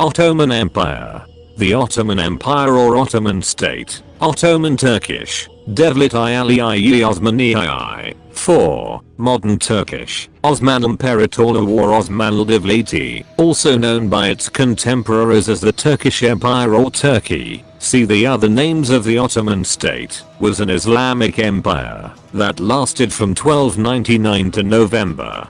Ottoman Empire. The Ottoman Empire or Ottoman State, Ottoman Turkish, Devlet Ali Osmani 4. Modern Turkish, Osman İmparatorluğu or Osmanlı Devleti, also known by its contemporaries as the Turkish Empire or Turkey, see the other names of the Ottoman state, was an Islamic empire that lasted from 1299 to November.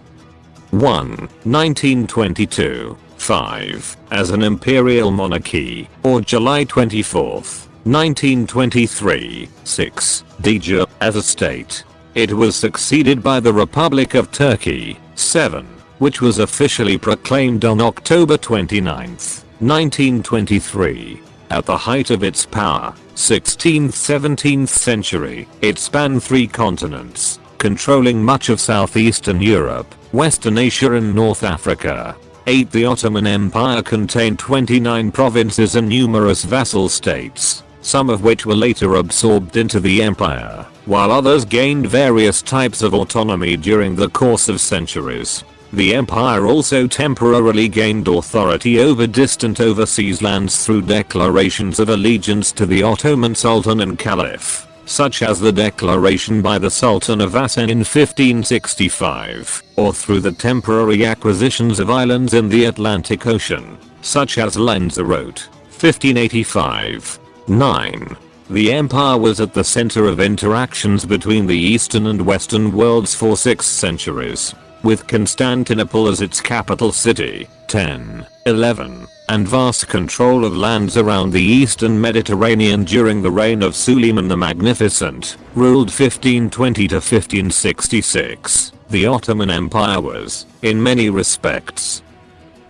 1, 1922, 5, as an imperial monarchy, or July 24, 1923, 6, de jure, as a state. It was succeeded by the Republic of Turkey, 7, which was officially proclaimed on October 29, 1923. At the height of its power, 16th-17th century, it spanned three continents, controlling much of southeastern Europe, Western Asia and North Africa. 8. The Ottoman Empire contained 29 provinces and numerous vassal states, some of which were later absorbed into the empire, while others gained various types of autonomy during the course of centuries. The empire also temporarily gained authority over distant overseas lands through declarations of allegiance to the Ottoman Sultan and Caliph such as the declaration by the Sultan of Aceh in 1565, or through the temporary acquisitions of islands in the Atlantic Ocean, such as Lanzarote, 1585. 9. The empire was at the center of interactions between the Eastern and Western worlds for six centuries, with Constantinople as its capital city, 10, 11, and vast control of lands around the eastern Mediterranean during the reign of Suleiman the Magnificent, ruled 1520 to 1566. The Ottoman Empire was, in many respects,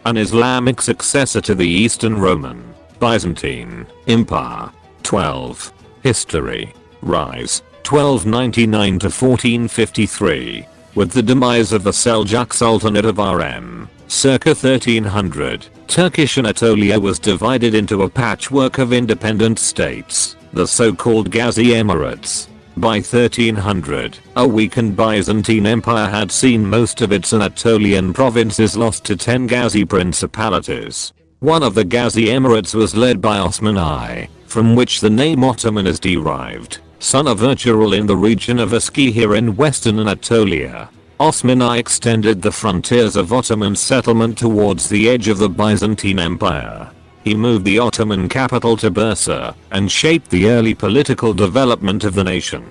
an Islamic successor to the Eastern Roman, Byzantine, Empire. 12. History. Rise. 1299 to 1453. With the demise of the Seljuk Sultanate of RM, circa 1300, Turkish Anatolia was divided into a patchwork of independent states, the so-called Ghazi Emirates. By 1300, a weakened Byzantine Empire had seen most of its Anatolian provinces lost to 10 Ghazi principalities. One of the Ghazi Emirates was led by Osman I, from which the name Ottoman is derived, son of Ertugrul in the region of Eskihir in western Anatolia. Osman I extended the frontiers of Ottoman settlement towards the edge of the Byzantine Empire. He moved the Ottoman capital to Bursa and shaped the early political development of the nation.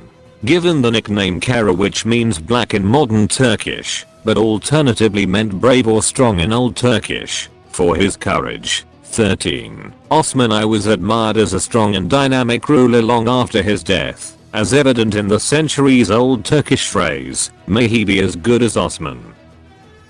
Given the nickname Kara which means black in modern Turkish, but alternatively meant brave or strong in Old Turkish, for his courage. 13. Osman I was admired as a strong and dynamic ruler long after his death, as evident in the centuries old Turkish phrase, may he be as good as Osman.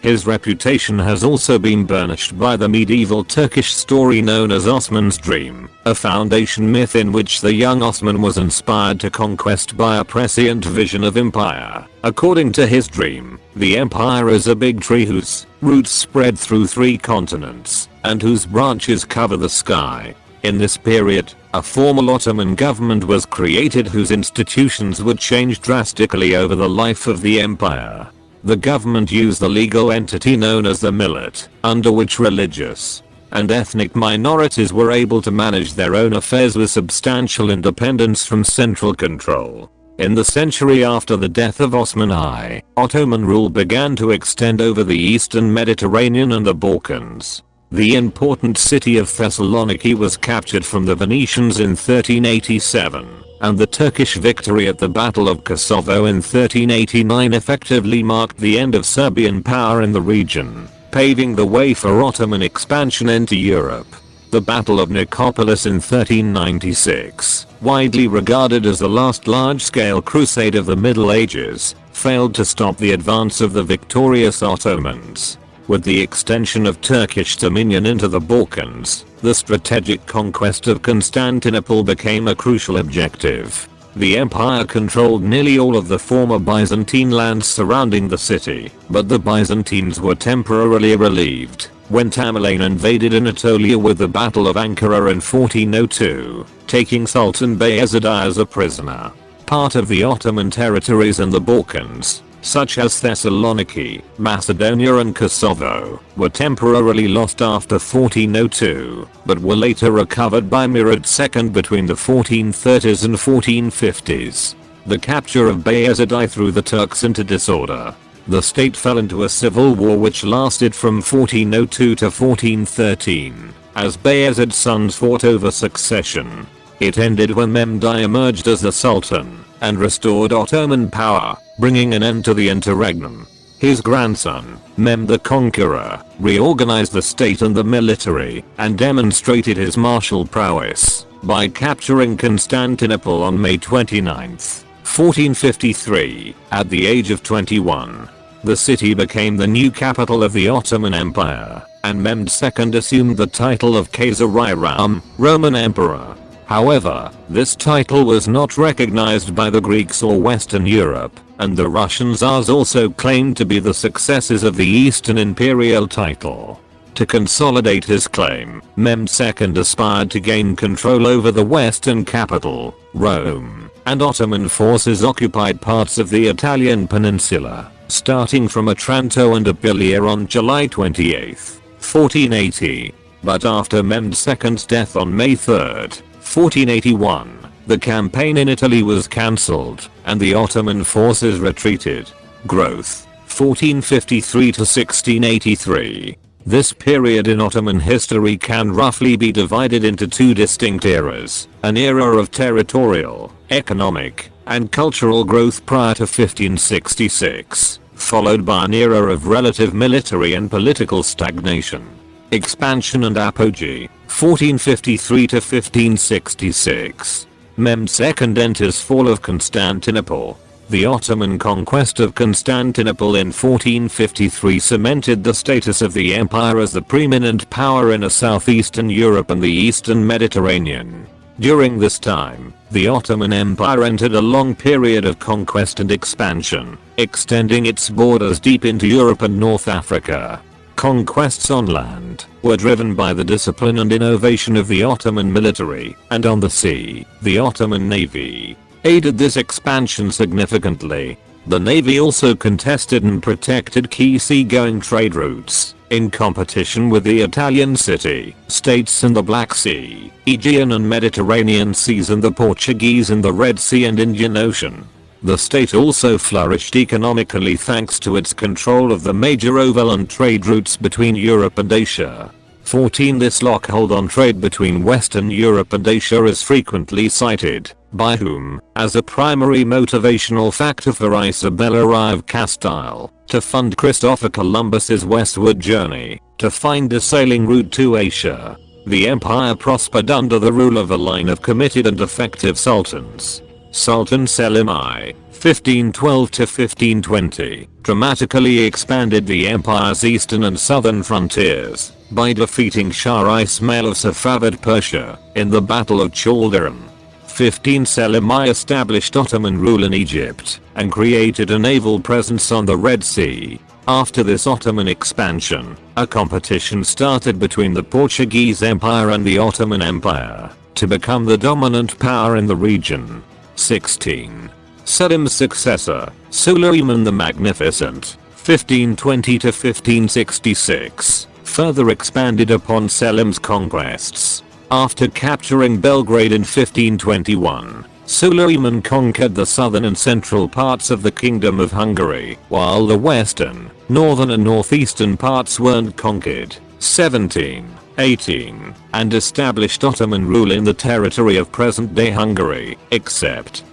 His reputation has also been burnished by the medieval Turkish story known as Osman's Dream, a foundation myth in which the young Osman was inspired to conquest by a prescient vision of empire. According to his dream, the empire is a big tree whose roots spread through three continents, and whose branches cover the sky. In this period, a formal Ottoman government was created whose institutions would change drastically over the life of the empire. The government used the legal entity known as the millet, under which religious and ethnic minorities were able to manage their own affairs with substantial independence from central control. In the century after the death of Osman I, Ottoman rule began to extend over the eastern Mediterranean and the Balkans. The important city of Thessaloniki was captured from the Venetians in 1387 and the Turkish victory at the Battle of Kosovo in 1389 effectively marked the end of Serbian power in the region, paving the way for Ottoman expansion into Europe. The Battle of Nicopolis in 1396, widely regarded as the last large-scale crusade of the Middle Ages, failed to stop the advance of the victorious Ottomans. With the extension of Turkish dominion into the Balkans, the strategic conquest of Constantinople became a crucial objective. The empire controlled nearly all of the former Byzantine lands surrounding the city, but the Byzantines were temporarily relieved when Tamerlane invaded Anatolia with the Battle of Ankara in 1402, taking Sultan Bayezid as a prisoner. Part of the Ottoman territories in the Balkans, such as Thessaloniki, Macedonia and Kosovo, were temporarily lost after 1402, but were later recovered by Murad II between the 1430s and 1450s. The capture of Bayezid I threw the Turks into disorder. The state fell into a civil war which lasted from 1402 to 1413, as Bayezid's sons fought over succession. It ended when Mehmed I emerged as the Sultan and restored Ottoman power, bringing an end to the interregnum. His grandson, Mehmed the Conqueror, reorganized the state and the military, and demonstrated his martial prowess by capturing Constantinople on May 29, 1453, at the age of 21. The city became the new capital of the Ottoman Empire, and Mehmed II assumed the title of Khazar-i-Rum, Roman Emperor. However, this title was not recognized by the Greeks or Western Europe, and the Russian Tsars also claimed to be the successors of the Eastern imperial title. To consolidate his claim, II aspired to gain control over the western capital, Rome, and Ottoman forces occupied parts of the Italian peninsula, starting from Otranto and Apulia on July 28, 1480. But after II's death on May 3, 1481, the campaign in Italy was cancelled, and the Ottoman forces retreated. Growth 1453 to 1683. This period in Ottoman history can roughly be divided into two distinct eras, an era of territorial, economic, and cultural growth prior to 1566, followed by an era of relative military and political stagnation. Expansion and apogee, 1453 to 1566. Mehmed II and enters fall of Constantinople. The Ottoman conquest of Constantinople in 1453 cemented the status of the empire as the preeminent power in a southeastern Europe and the eastern Mediterranean. During this time, the Ottoman Empire entered a long period of conquest and expansion, extending its borders deep into Europe and North Africa. Conquests on land were driven by the discipline and innovation of the Ottoman military, and on the sea, the Ottoman navy aided this expansion significantly. The navy also contested and protected key seagoing trade routes, in competition with the Italian city states in the Black Sea, Aegean and Mediterranean seas and the Portuguese in the Red Sea and Indian Ocean. The state also flourished economically thanks to its control of the major overland trade routes between Europe and Asia. 14 This lockhold on trade between Western Europe and Asia is frequently cited, by whom, as a primary motivational factor for Isabella of Castile, to fund Christopher Columbus's westward journey, to find a sailing route to Asia. The empire prospered under the rule of a line of committed and effective sultans, Sultan Selim I, 1512 to 1520, dramatically expanded the empire's eastern and southern frontiers by defeating Shah Ismail of Safavid Persia in the Battle of Chaldiran. 15 Selim I established Ottoman rule in Egypt and created a naval presence on the Red Sea. After this Ottoman expansion, a competition started between the Portuguese Empire and the Ottoman Empire to become the dominant power in the region. 16. Selim's successor, Suleiman the Magnificent, 1520 to 1566, further expanded upon Selim's conquests. After capturing Belgrade in 1521, Suleiman conquered the southern and central parts of the Kingdom of Hungary, while the western, northern and northeastern parts weren't conquered. 17. 18, and established Ottoman rule in the territory of present-day Hungary, except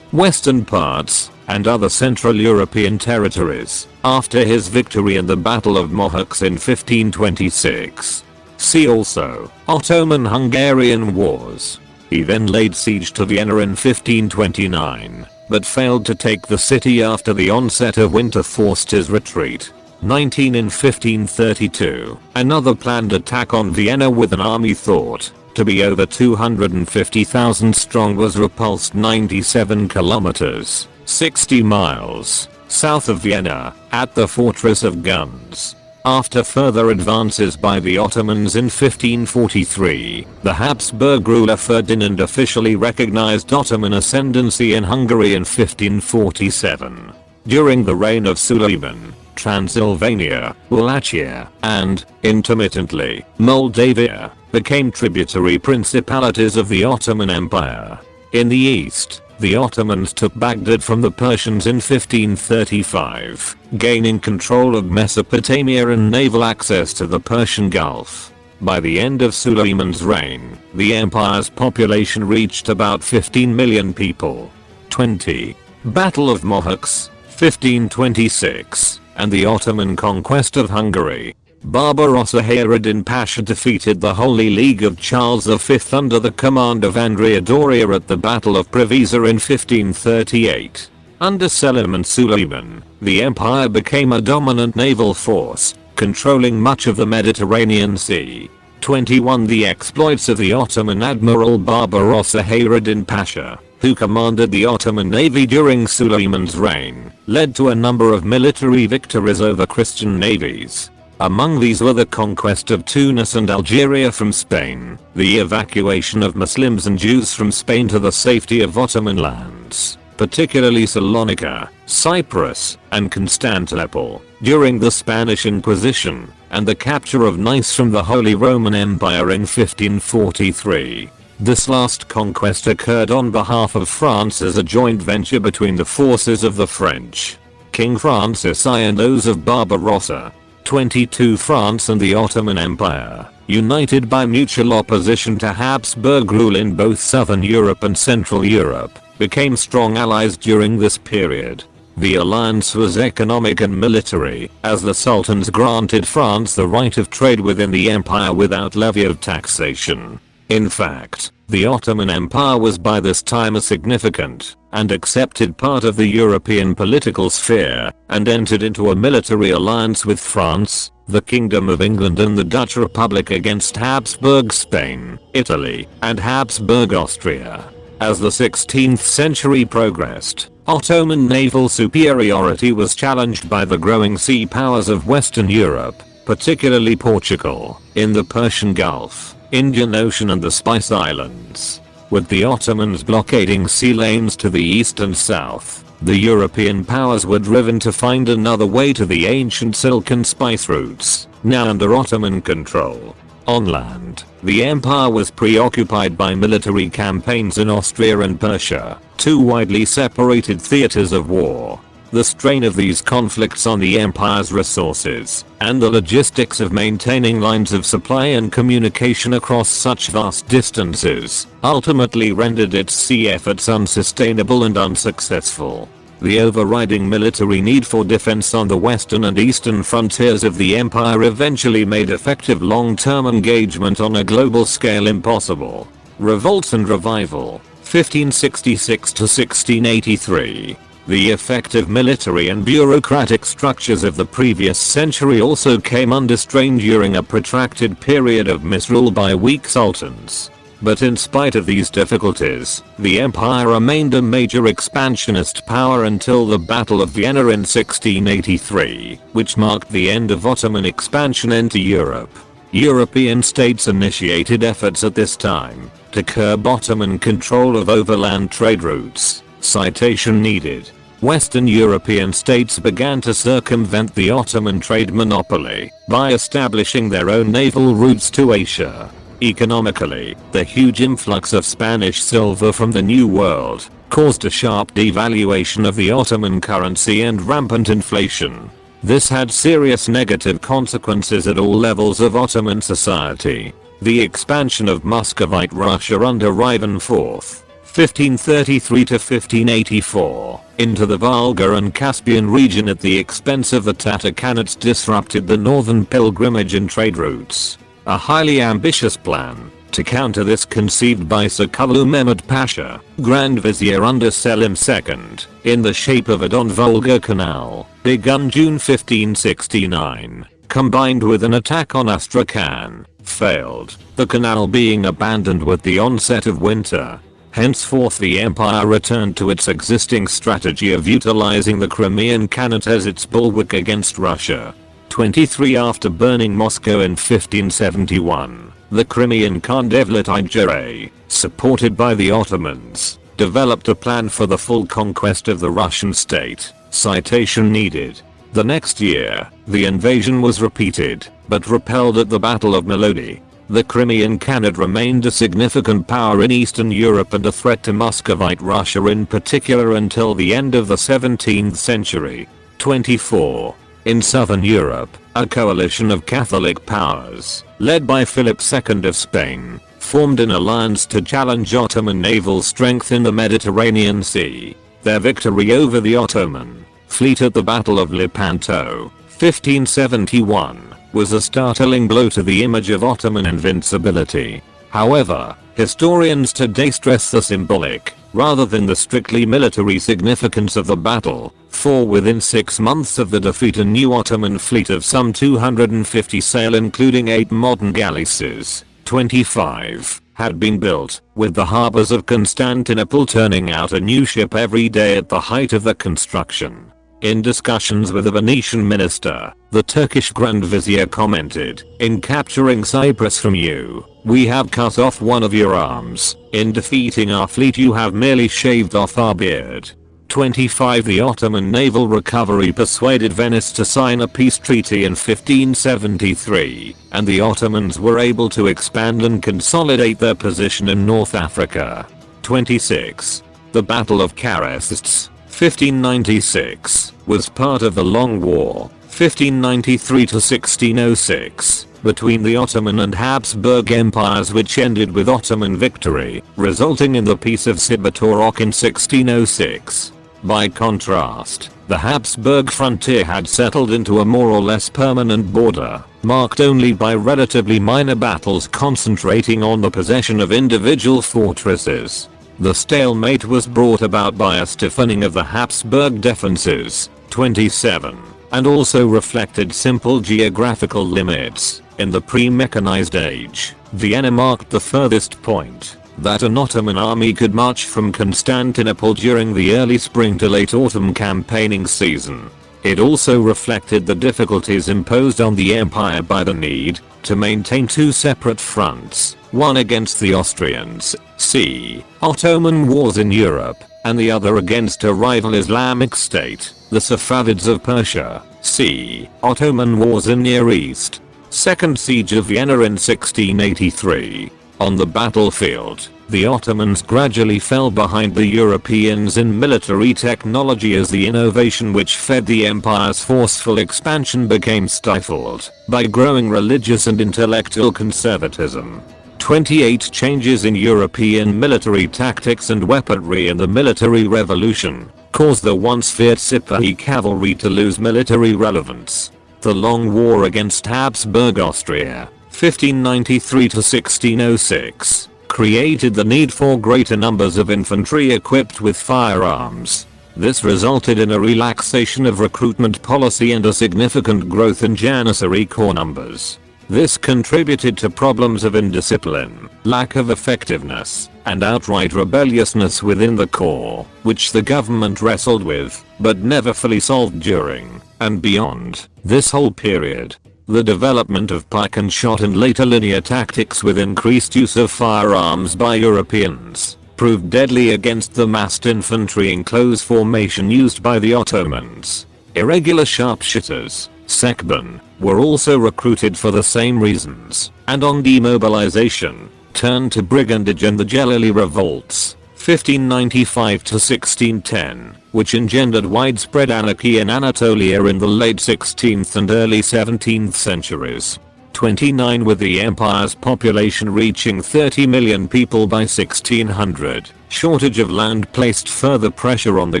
western parts, and other Central European territories, after his victory in the Battle of Mohacs in 1526. See also, Ottoman-Hungarian Wars. He then laid siege to Vienna in 1529, but failed to take the city after the onset of winter forced his retreat. 19 in 1532, another planned attack on Vienna with an army thought to be over 250,000 strong was repulsed 97 kilometers, 60 miles, south of Vienna, at the Fortress of Guns. After further advances by the Ottomans in 1543, the Habsburg ruler Ferdinand officially recognized Ottoman ascendancy in Hungary in 1547. During the reign of Suleiman, Transylvania, Wallachia, and, intermittently, Moldavia, became tributary principalities of the Ottoman Empire. In the east, the Ottomans took Baghdad from the Persians in 1535, gaining control of Mesopotamia and naval access to the Persian Gulf. By the end of Suleiman's reign, the empire's population reached about 15 million people. 20. Battle of Mohacs, 1526, and the Ottoman conquest of Hungary. Barbarossa Hayreddin Pasha defeated the Holy League of Charles V under the command of Andrea Doria at the Battle of Preveza in 1538. Under Selim and Suleiman, the empire became a dominant naval force, controlling much of the Mediterranean Sea. 21 The exploits of the Ottoman Admiral Barbarossa Hayreddin Pasha, who commanded the Ottoman navy during Suleiman's reign, led to a number of military victories over Christian navies. Among these were the conquest of Tunis and Algeria from Spain, the evacuation of Muslims and Jews from Spain to the safety of Ottoman lands, particularly Salonika, Cyprus, and Constantinople, during the Spanish Inquisition, and the capture of Nice from the Holy Roman Empire in 1543. This last conquest occurred on behalf of France as a joint venture between the forces of the French, King Francis I and those of Barbarossa, 22 France and the Ottoman Empire, united by mutual opposition to Habsburg rule in both southern Europe and central Europe, became strong allies during this period. The alliance was economic and military, as the sultans granted France the right of trade within the empire without levy of taxation. In fact, the Ottoman Empire was by this time a significant and accepted part of the European political sphere and entered into a military alliance with France, the Kingdom of England and the Dutch Republic against Habsburg Spain, Italy, and Habsburg Austria. As the 16th century progressed, Ottoman naval superiority was challenged by the growing sea powers of Western Europe, particularly Portugal, in the Persian Gulf Indian Ocean and the Spice Islands. With the Ottomans blockading sea lanes to the east and south, the European powers were driven to find another way to the ancient silk and spice routes, now under Ottoman control. On land, the empire was preoccupied by military campaigns in Austria and Persia, two widely separated theaters of war. The strain of these conflicts on the empire's resources, and the logistics of maintaining lines of supply and communication across such vast distances, ultimately rendered its sea efforts unsustainable and unsuccessful. The overriding military need for defense on the western and eastern frontiers of the empire eventually made effective long-term engagement on a global scale impossible. Revolts and Revival, 1566 to 1683 the effective military and bureaucratic structures of the previous century also came under strain during a protracted period of misrule by weak sultans. But in spite of these difficulties, the empire remained a major expansionist power until the Battle of Vienna in 1683, which marked the end of Ottoman expansion into Europe. European states initiated efforts at this time to curb Ottoman control of overland trade routes. Citation needed. Western European states began to circumvent the Ottoman trade monopoly by establishing their own naval routes to Asia. Economically, the huge influx of Spanish silver from the New World caused a sharp devaluation of the Ottoman currency and rampant inflation. This had serious negative consequences at all levels of Ottoman society. The expansion of Muscovite Russia under Ivan IV 1533 to 1584, into the Volga and Caspian region at the expense of the Tatar Khanates disrupted the northern pilgrimage and trade routes. A highly ambitious plan to counter this conceived by Sokollu Mehmed Pasha, Grand Vizier under Selim II, in the shape of a Don-Volga Canal, begun June 1569, combined with an attack on Astrakhan, failed, the canal being abandoned with the onset of winter. Henceforth the empire returned to its existing strategy of utilizing the Crimean Khanate as its bulwark against Russia. 23 After burning Moscow in 1571, the Crimean Khan Devlet Ijere, supported by the Ottomans, developed a plan for the full conquest of the Russian state. Citation needed. The next year, the invasion was repeated, but repelled at the Battle of Molodi. The Crimean Khanate remained a significant power in Eastern Europe and a threat to Muscovite Russia in particular until the end of the 17th century. 24. In southern Europe, a coalition of Catholic powers, led by Philip II of Spain, formed an alliance to challenge Ottoman naval strength in the Mediterranean Sea. Their victory over the Ottoman fleet at the Battle of Lepanto, 1571, was a startling blow to the image of Ottoman invincibility. However, historians today stress the symbolic, rather than the strictly military significance of the battle, for within 6 months of the defeat a new Ottoman fleet of some 250 sail including 8 modern galleasses, 25, had been built, with the harbors of Constantinople turning out a new ship every day at the height of the construction. In discussions with a Venetian minister, the Turkish Grand Vizier commented, in capturing Cyprus from you, we have cut off one of your arms, in defeating our fleet you have merely shaved off our beard. 25 The Ottoman naval recovery persuaded Venice to sign a peace treaty in 1573, and the Ottomans were able to expand and consolidate their position in North Africa. 26. The Battle of Keresztes 1596, was part of the Long War, 1593-1606, between the Ottoman and Habsburg empires which ended with Ottoman victory, resulting in the Peace of Zsitvatorok in 1606. By contrast, the Habsburg frontier had settled into a more or less permanent border, marked only by relatively minor battles concentrating on the possession of individual fortresses. The stalemate was brought about by a stiffening of the Habsburg defenses, 27, and also reflected simple geographical limits. In the pre-mechanized age, Vienna marked the furthest point that an Ottoman army could march from Constantinople during the early spring to late autumn campaigning season. It also reflected the difficulties imposed on the empire by the need to maintain two separate fronts, one against the Austrians, c. Ottoman wars in Europe, and the other against a rival Islamic state, the Safavids of Persia, c. Ottoman wars in Near East. Second Siege of Vienna in 1683. On the battlefield, the Ottomans gradually fell behind the Europeans in military technology as the innovation which fed the empire's forceful expansion became stifled by growing religious and intellectual conservatism. 28 changes in European military tactics and weaponry in the military revolution caused the once feared Sipahi cavalry to lose military relevance. The long war against Habsburg Austria, 1593 to 1606, created the need for greater numbers of infantry equipped with firearms. This resulted in a relaxation of recruitment policy and a significant growth in Janissary corps numbers. This contributed to problems of indiscipline, lack of effectiveness, and outright rebelliousness within the corps, which the government wrestled with, but never fully solved during, and beyond, this whole period. The development of pike and shot and later linear tactics with increased use of firearms by Europeans proved deadly against the massed infantry in close formation used by the Ottomans. Irregular sharpshooters, Sekban, were also recruited for the same reasons, and on demobilization, turned to brigandage and the Jelali revolts, 1595 to 1610 which engendered widespread anarchy in Anatolia in the late 16th and early 17th centuries. 29 with the empire's population reaching 30 million people by 1600, shortage of land placed further pressure on the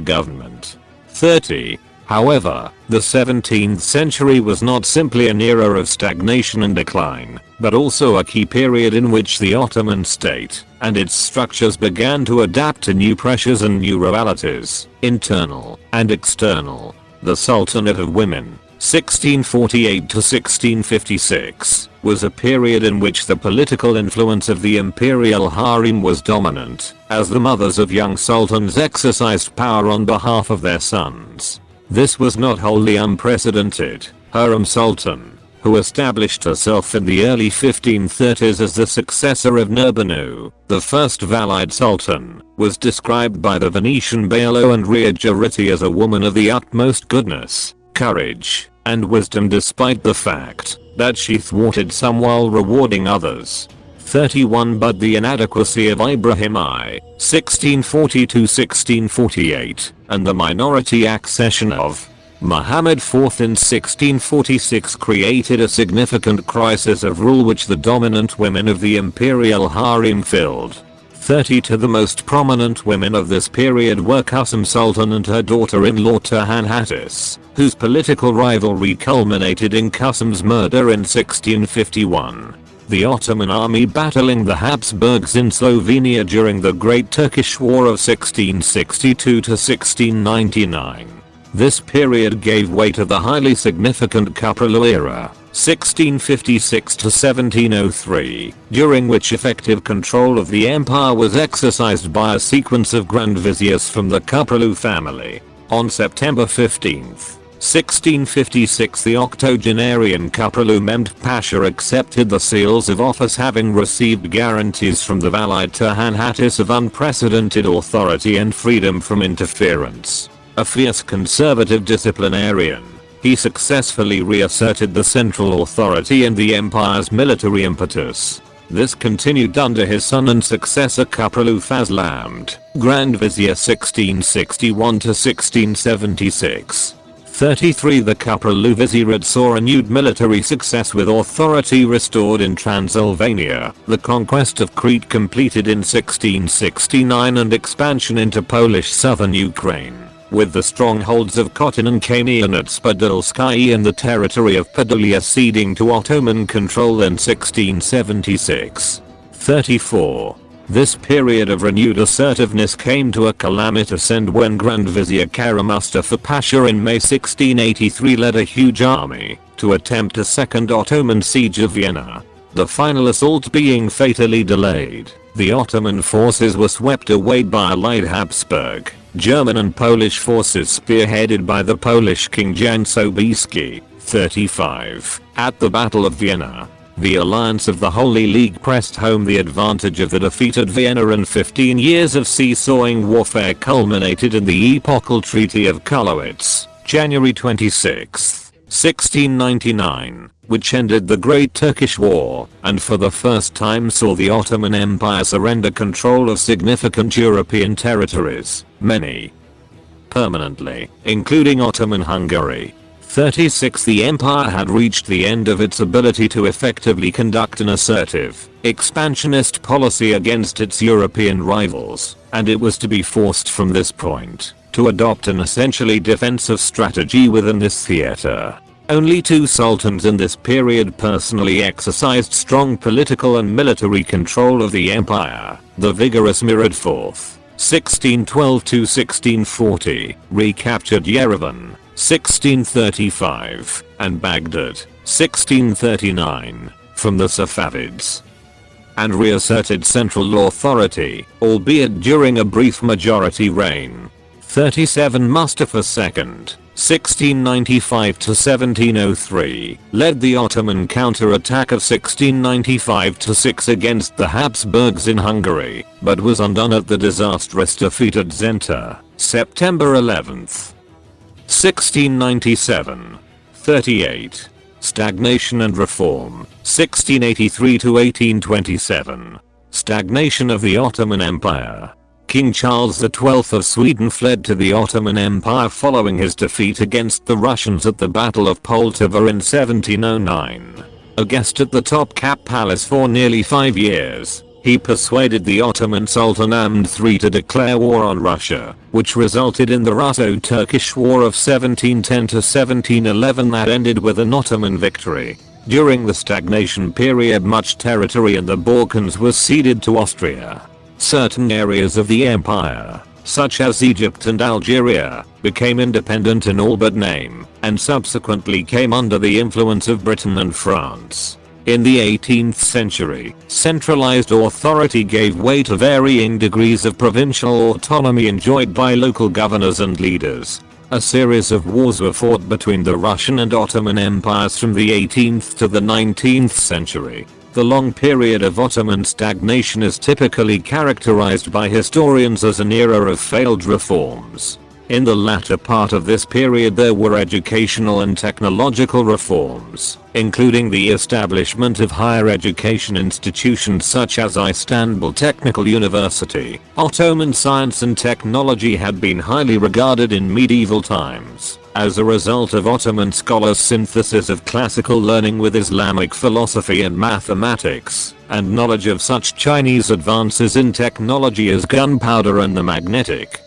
government. 30. However, the 17th century was not simply an era of stagnation and decline, but also a key period in which the Ottoman state and its structures began to adapt to new pressures and new realities, internal and external. The Sultanate of Women, 1648 to 1656, was a period in which the political influence of the imperial harem was dominant, as the mothers of young sultans exercised power on behalf of their sons. This was not wholly unprecedented. Hurrem Sultan, who established herself in the early 1530s as the successor of Nurbanu, the first Valide Sultan, was described by the Venetian Bailo Andrea Giritti as a woman of the utmost goodness, courage, and wisdom despite the fact that she thwarted some while rewarding others. 31 But the inadequacy of Ibrahim I, 1640-1648, and the minority accession of Muhammad IV in 1646 created a significant crisis of rule which the dominant women of the imperial harem filled. 30 to the most prominent women of this period were Kösem Sultan and her daughter-in-law Turhan Hatice, whose political rivalry culminated in Kösem's murder in 1651 the Ottoman army battling the Habsburgs in Slovenia during the Great Turkish War of 1662 to 1699. This period gave way to the highly significant Köprülü era, 1656 to 1703, during which effective control of the empire was exercised by a sequence of grand viziers from the Köprülü family. On September 15th, 1656 the octogenarian Köprülü Mehmed Pasha accepted the seals of office having received guarantees from the Valide Turhan Hatice of unprecedented authority and freedom from interference. A fierce conservative disciplinarian, he successfully reasserted the central authority and the empire's military impetus. This continued under his son and successor Köprülü Fazlamd, Grand Vizier 1661 to 1676. 33 The Köprülü Vizierate saw renewed military success with authority restored in Transylvania, the conquest of Crete completed in 1669 and expansion into Polish southern Ukraine, with the strongholds of Khotyn and Kamieniec Podilskyi and the territory of Podolia ceding to Ottoman control in 1676. 34. This period of renewed assertiveness came to a calamitous end when Grand Vizier Kara Mustafa Pasha in May 1683 led a huge army to attempt a second Ottoman siege of Vienna. The final assault being fatally delayed, the Ottoman forces were swept away by allied Habsburg, German and Polish forces spearheaded by the Polish King Jan Sobieski, 35, at the Battle of Vienna. The alliance of the Holy League pressed home the advantage of the defeated Vienna and 15 years of seesawing warfare culminated in the epochal Treaty of Karlowitz, January 26, 1699, which ended the Great Turkish War and for the first time saw the Ottoman Empire surrender control of significant European territories, many permanently, including Ottoman Hungary, 36 The empire had reached the end of its ability to effectively conduct an assertive, expansionist policy against its European rivals, and it was to be forced from this point to adopt an essentially defensive strategy within this theater. Only two sultans in this period personally exercised strong political and military control of the empire, the vigorous Murad IV, 1612 to 1640, recaptured Yerevan, 1635, and Baghdad, 1639, from the Safavids and reasserted central authority, albeit during a brief majority reign. 37 Mustafa II, 1695 to 1703, led the Ottoman counterattack of 1695 6 against the Habsburgs in Hungary, but was undone at the disastrous defeat at Zenta, September 11th. 1697. 38. Stagnation and Reform, 1683 to 1827. Stagnation of the Ottoman Empire. King Charles XII of Sweden fled to the Ottoman Empire following his defeat against the Russians at the Battle of Poltava in 1709. A guest at the Topkapı Palace for nearly 5 years, he persuaded the Ottoman Sultan Ahmed III to declare war on Russia, which resulted in the Russo-Turkish War of 1710-1711 that ended with an Ottoman victory. During the stagnation period much territory in the Balkans was ceded to Austria. Certain areas of the empire, such as Egypt and Algeria, became independent in all but name, and subsequently came under the influence of Britain and France. In the 18th century, centralized authority gave way to varying degrees of provincial autonomy enjoyed by local governors and leaders. A series of wars were fought between the Russian and Ottoman empires from the 18th to the 19th century. The long period of Ottoman stagnation is typically characterized by historians as an era of failed reforms. In the latter part of this period there were educational and technological reforms, including the establishment of higher education institutions such as Istanbul Technical University. Ottoman science and technology had been highly regarded in medieval times. As a result of Ottoman scholars' synthesis of classical learning with Islamic philosophy and mathematics, and knowledge of such Chinese advances in technology as gunpowder and the magnetic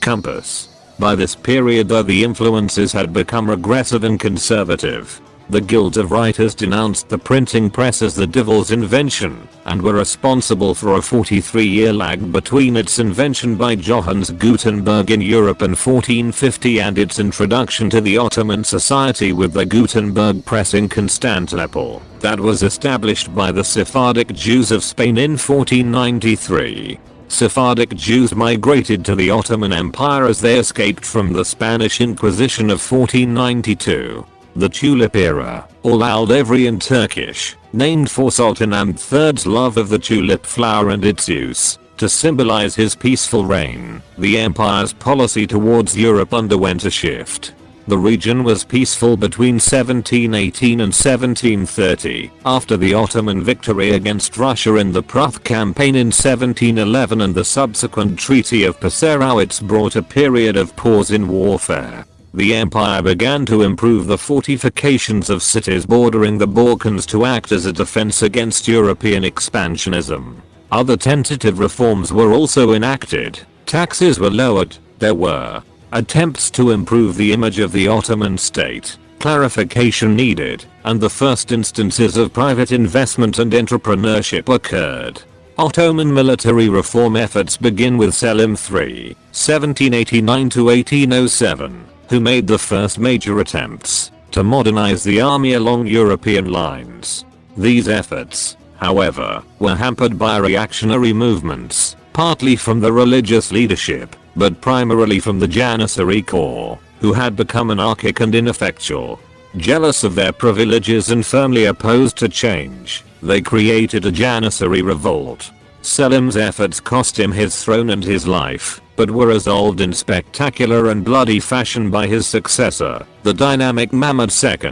compass. By this period though the influences had become regressive and conservative. The Guild of Writers denounced the printing press as the devil's invention, and were responsible for a 43 year lag between its invention by Johannes Gutenberg in Europe in 1450 and its introduction to the Ottoman society with the Gutenberg press in Constantinople, that was established by the Sephardic Jews of Spain in 1493. Sephardic Jews migrated to the Ottoman Empire as they escaped from the Spanish Inquisition of 1492. The Tulip era, or Aldevri in Turkish, named for Sultan Ahmed III's love of the tulip flower and its use to symbolize his peaceful reign. The empire's policy towards Europe underwent a shift. The region was peaceful between 1718 and 1730 after the Ottoman victory against Russia in the Pruth campaign in 1711 and the subsequent Treaty of Passarowitz brought a period of pause in warfare. The empire began to improve the fortifications of cities bordering the Balkans to act as a defense against European expansionism. Other tentative reforms were also enacted. Taxes were lowered. There were attempts to improve the image of the Ottoman state, clarification needed, and the first instances of private investment and entrepreneurship occurred. Ottoman military reform efforts begin with Selim III, 1789-1807, who made the first major attempts to modernize the army along European lines. These efforts, however, were hampered by reactionary movements, partly from the religious leadership, but primarily from the Janissary Corps, who had become anarchic and ineffectual. Jealous of their privileges and firmly opposed to change, they created a Janissary revolt. Selim's efforts cost him his throne and his life, but were resolved in spectacular and bloody fashion by his successor, the dynamic Mahmud II,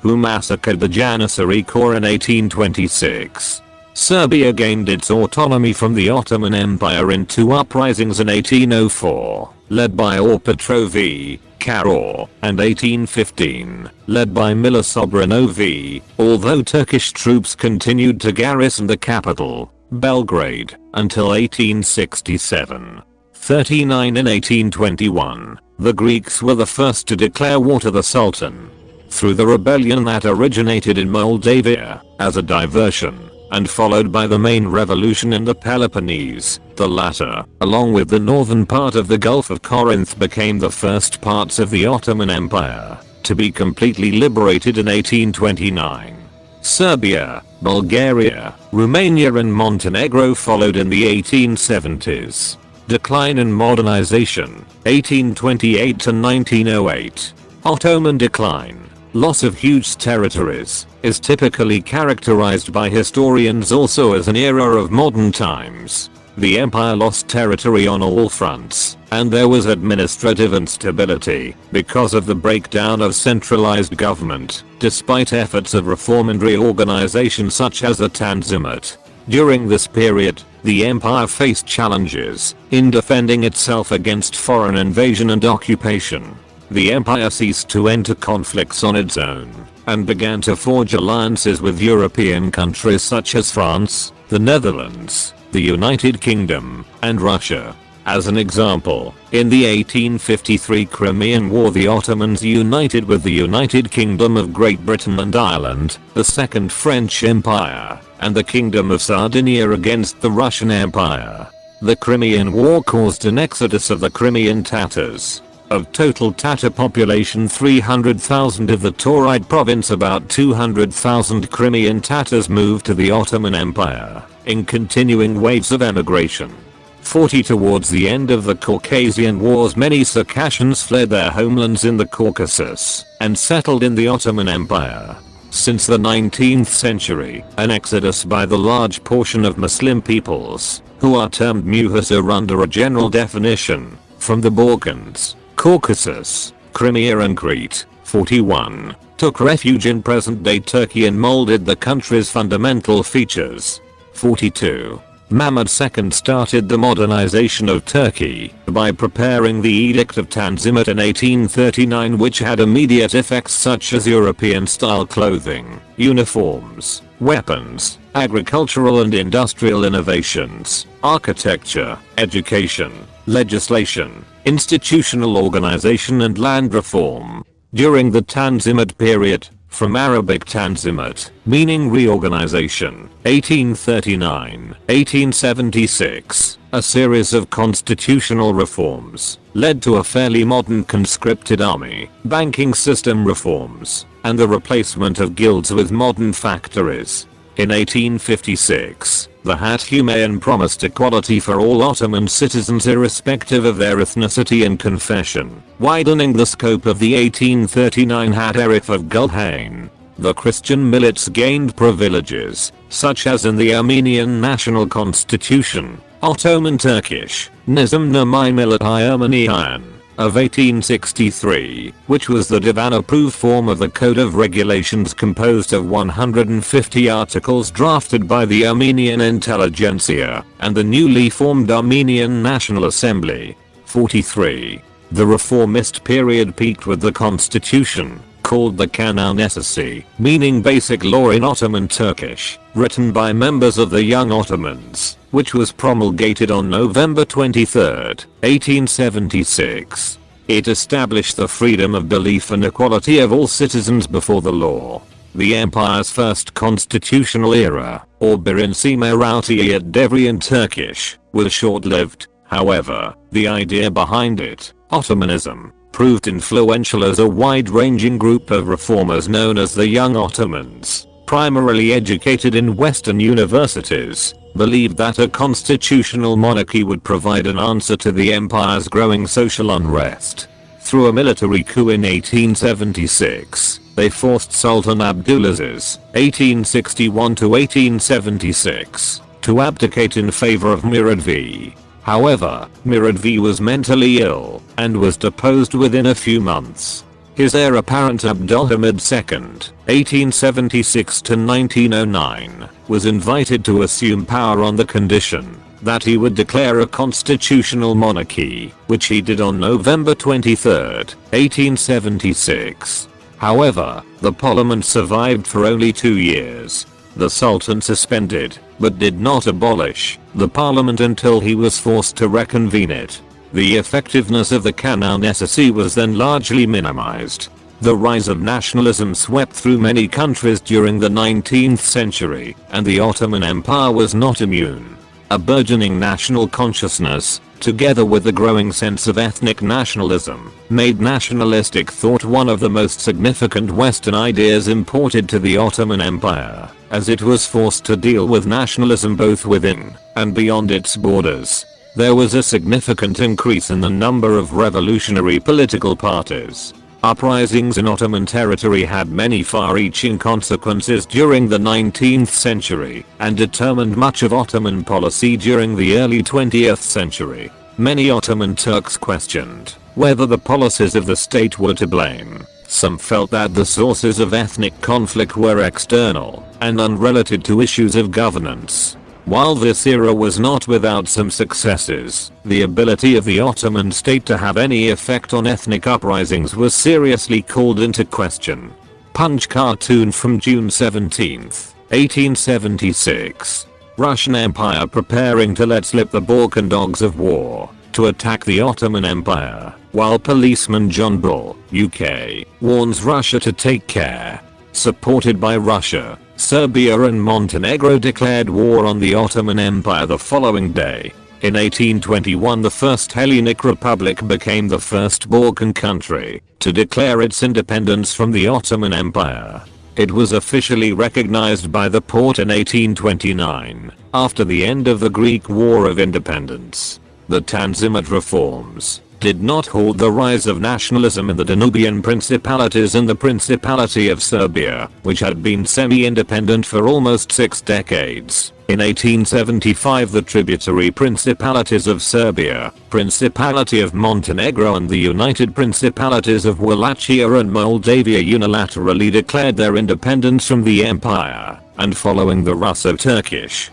who massacred the Janissary Corps in 1826. Serbia gained its autonomy from the Ottoman Empire in two uprisings in 1804, led by Or Petrovi, Karor, and 1815, led by Mila Sobranovi, although Turkish troops continued to garrison the capital, Belgrade, until 1867. 39 in 1821, the Greeks were the first to declare war to the Sultan. Through the rebellion that originated in Moldavia, as a diversion, and followed by the main revolution in the Peloponnese. The latter, along with the northern part of the Gulf of Corinth became the first parts of the Ottoman Empire to be completely liberated in 1829. Serbia, Bulgaria, Romania and Montenegro followed in the 1870s. Decline and modernization, 1828 to 1908. Ottoman decline loss of huge territories, is typically characterized by historians also as an era of modern times. The empire lost territory on all fronts, and there was administrative instability because of the breakdown of centralized government, despite efforts of reform and reorganization such as the Tanzimat. During this period, the empire faced challenges in defending itself against foreign invasion and occupation. The empire ceased to enter conflicts on its own and began to forge alliances with European countries such as France, the Netherlands, the United Kingdom, and Russia. As an example, in the 1853 Crimean War the Ottomans united with the United Kingdom of Great Britain and Ireland, the Second French Empire, and the Kingdom of Sardinia against the Russian Empire. The Crimean War caused an exodus of the Crimean Tatars, of total Tatar population 300,000 of the Tauride province about 200,000 Crimean Tatars moved to the Ottoman Empire, in continuing waves of emigration. 40 Towards the end of the Caucasian Wars many Circassians fled their homelands in the Caucasus and settled in the Ottoman Empire. Since the 19th century, an exodus by the large portion of Muslim peoples, who are termed Muhajir under a general definition, from the Balkans, Caucasus, Crimea and Crete, 41, took refuge in present-day Turkey and molded the country's fundamental features. 42. Mahmud II started the modernization of Turkey by preparing the Edict of Tanzimat in 1839 which had immediate effects such as European-style clothing, uniforms, weapons, agricultural and industrial innovations, architecture, education, legislation, institutional organization and land reform. During the Tanzimat period, from Arabic Tanzimat, meaning reorganization, 1839, 1876, a series of constitutional reforms led to a fairly modern conscripted army, banking system reforms, and the replacement of guilds with modern factories. In 1856, the Hat Humayun promised equality for all Ottoman citizens irrespective of their ethnicity and confession, widening the scope of the 1839 Hat Erif of Gulhane. The Christian millets gained privileges, such as in the Armenian National Constitution, Ottoman Turkish, Nizam-Namai Millet Ermeniyan, of 1863, which was the divan-approved form of the Code of Regulations composed of 150 articles drafted by the Armenian intelligentsia and the newly formed Armenian National Assembly. 43. The reformist period peaked with the constitution, called the Kanun Esası, meaning basic law in Ottoman Turkish, written by members of the Young Ottomans, which was promulgated on November 23, 1876. It established the freedom of belief and equality of all citizens before the law. The empire's first constitutional era, or Birinci Meşrutiyet Devri in Turkish, was short-lived, however, the idea behind it, Ottomanism, proved influential as a wide-ranging group of reformers known as the Young Ottomans, primarily educated in Western universities, believed that a constitutional monarchy would provide an answer to the empire's growing social unrest. Through a military coup in 1876, they forced Sultan Abdulaziz, 1861-1876, to abdicate in favor of Murad V. However, Murad V was mentally ill and was deposed within a few months. His heir apparent Abdulhamid II, 1876-1909, was invited to assume power on the condition that he would declare a constitutional monarchy, which he did on November 23, 1876. However, the parliament survived for only two years. The sultan suspended but did not abolish the parliament until he was forced to reconvene it. The effectiveness of the Esası was then largely minimized. The rise of nationalism swept through many countries during the 19th century, and the Ottoman Empire was not immune. A burgeoning national consciousness, together with the growing sense of ethnic nationalism, made nationalistic thought one of the most significant Western ideas imported to the Ottoman Empire as it was forced to deal with nationalism both within and beyond its borders. There was a significant increase in the number of revolutionary political parties. Uprisings in Ottoman territory had many far-reaching consequences during the 19th century and determined much of Ottoman policy during the early 20th century. Many Ottoman Turks questioned whether the policies of the state were to blame some felt that the sources of ethnic conflict were external and unrelated to issues of governance. While this era was not without some successes, the ability of the Ottoman state to have any effect on ethnic uprisings was seriously called into question. Punch cartoon from June 17, 1876. Russian Empire preparing to let slip the Balkan dogs of war to attack the Ottoman Empire, while policeman John Bull, UK, warns Russia to take care. Supported by Russia, Serbia and Montenegro declared war on the Ottoman Empire the following day. In 1821 the First Hellenic Republic became the first Balkan country to declare its independence from the Ottoman Empire. It was officially recognized by the Porte in 1829, after the end of the Greek War of Independence. The Tanzimat reforms did not halt the rise of nationalism in the Danubian principalities and the Principality of Serbia, which had been semi-independent for almost six decades. In 1875 the tributary principalities of Serbia, Principality of Montenegro and the United Principalities of Wallachia and Moldavia unilaterally declared their independence from the empire, and following the Russo-Turkish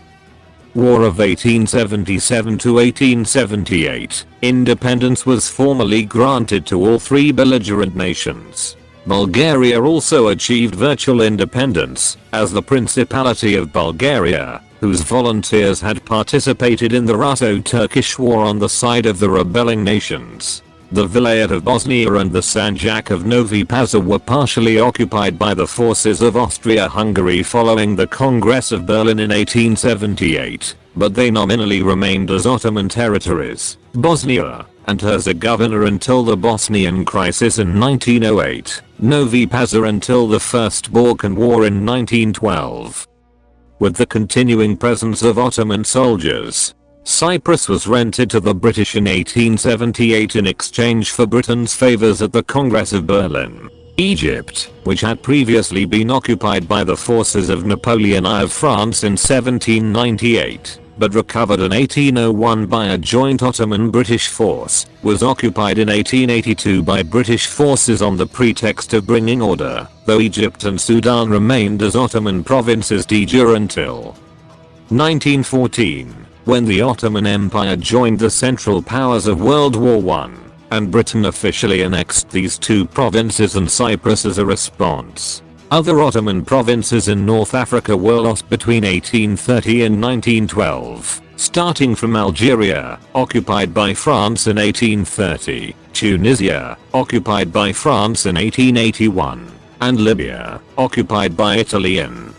War of 1877 to 1878, independence was formally granted to all three belligerent nations. Bulgaria also achieved virtual independence, as the Principality of Bulgaria, whose volunteers had participated in the Russo-Turkish War on the side of the rebelling nations. The Vilayet of Bosnia and the Sanjak of Novi Pazar were partially occupied by the forces of Austria-Hungary following the Congress of Berlin in 1878, but they nominally remained as Ottoman territories, Bosnia and Herzegovina until the Bosnian crisis in 1908, Novi Pazar until the First Balkan War in 1912. With the continuing presence of Ottoman soldiers, Cyprus was rented to the British in 1878 in exchange for Britain's favours at the Congress of Berlin. Egypt, which had previously been occupied by the forces of Napoleon I of France in 1798, but recovered in 1801 by a joint Ottoman-British force, was occupied in 1882 by British forces on the pretext of bringing order, though Egypt and Sudan remained as Ottoman provinces de jure until 1914 when the Ottoman Empire joined the Central Powers of World War I, and Britain officially annexed these two provinces and Cyprus as a response. Other Ottoman provinces in North Africa were lost between 1830 and 1912, starting from Algeria, occupied by France in 1830, Tunisia, occupied by France in 1881, and Libya, occupied by Italy in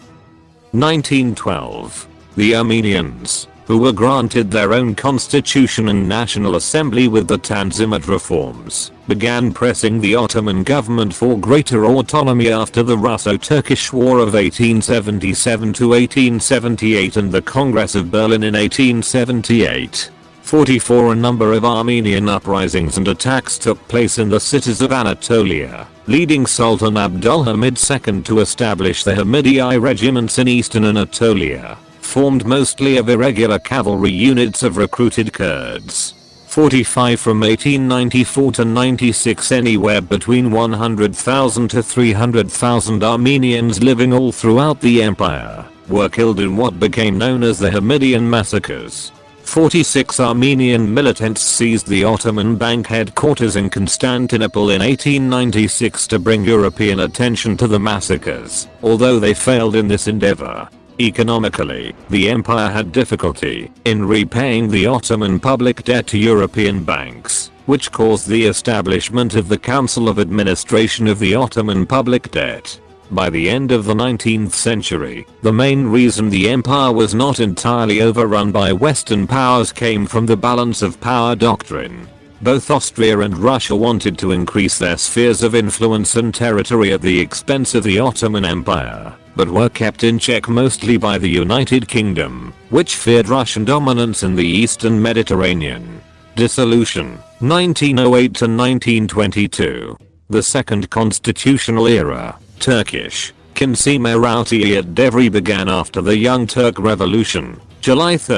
1912. The Armenians, who were granted their own constitution and national assembly with the Tanzimat reforms, began pressing the Ottoman government for greater autonomy after the Russo-Turkish War of 1877 to 1878 and the Congress of Berlin in 1878. 44 A number of Armenian uprisings and attacks took place in the cities of Anatolia, leading Sultan Abdulhamid II to establish the Hamidiye regiments in eastern Anatolia formed mostly of irregular cavalry units of recruited Kurds. 45 from 1894 to 96 anywhere between 100,000 to 300,000 Armenians living all throughout the empire were killed in what became known as the Hamidian massacres. 46 Armenian militants seized the Ottoman Bank headquarters in Constantinople in 1896 to bring European attention to the massacres, although they failed in this endeavor. Economically, the empire had difficulty in repaying the Ottoman public debt to European banks, which caused the establishment of the Council of Administration of the Ottoman Public Debt. By the end of the 19th century, the main reason the empire was not entirely overrun by Western powers came from the balance of power doctrine. Both Austria and Russia wanted to increase their spheres of influence and territory at the expense of the Ottoman Empire but were kept in check mostly by the United Kingdom, which feared Russian dominance in the eastern Mediterranean. Dissolution, 1908 to 1922. The Second Constitutional Era, Turkish, Consimerati at Devri began after the Young Turk Revolution, July 3,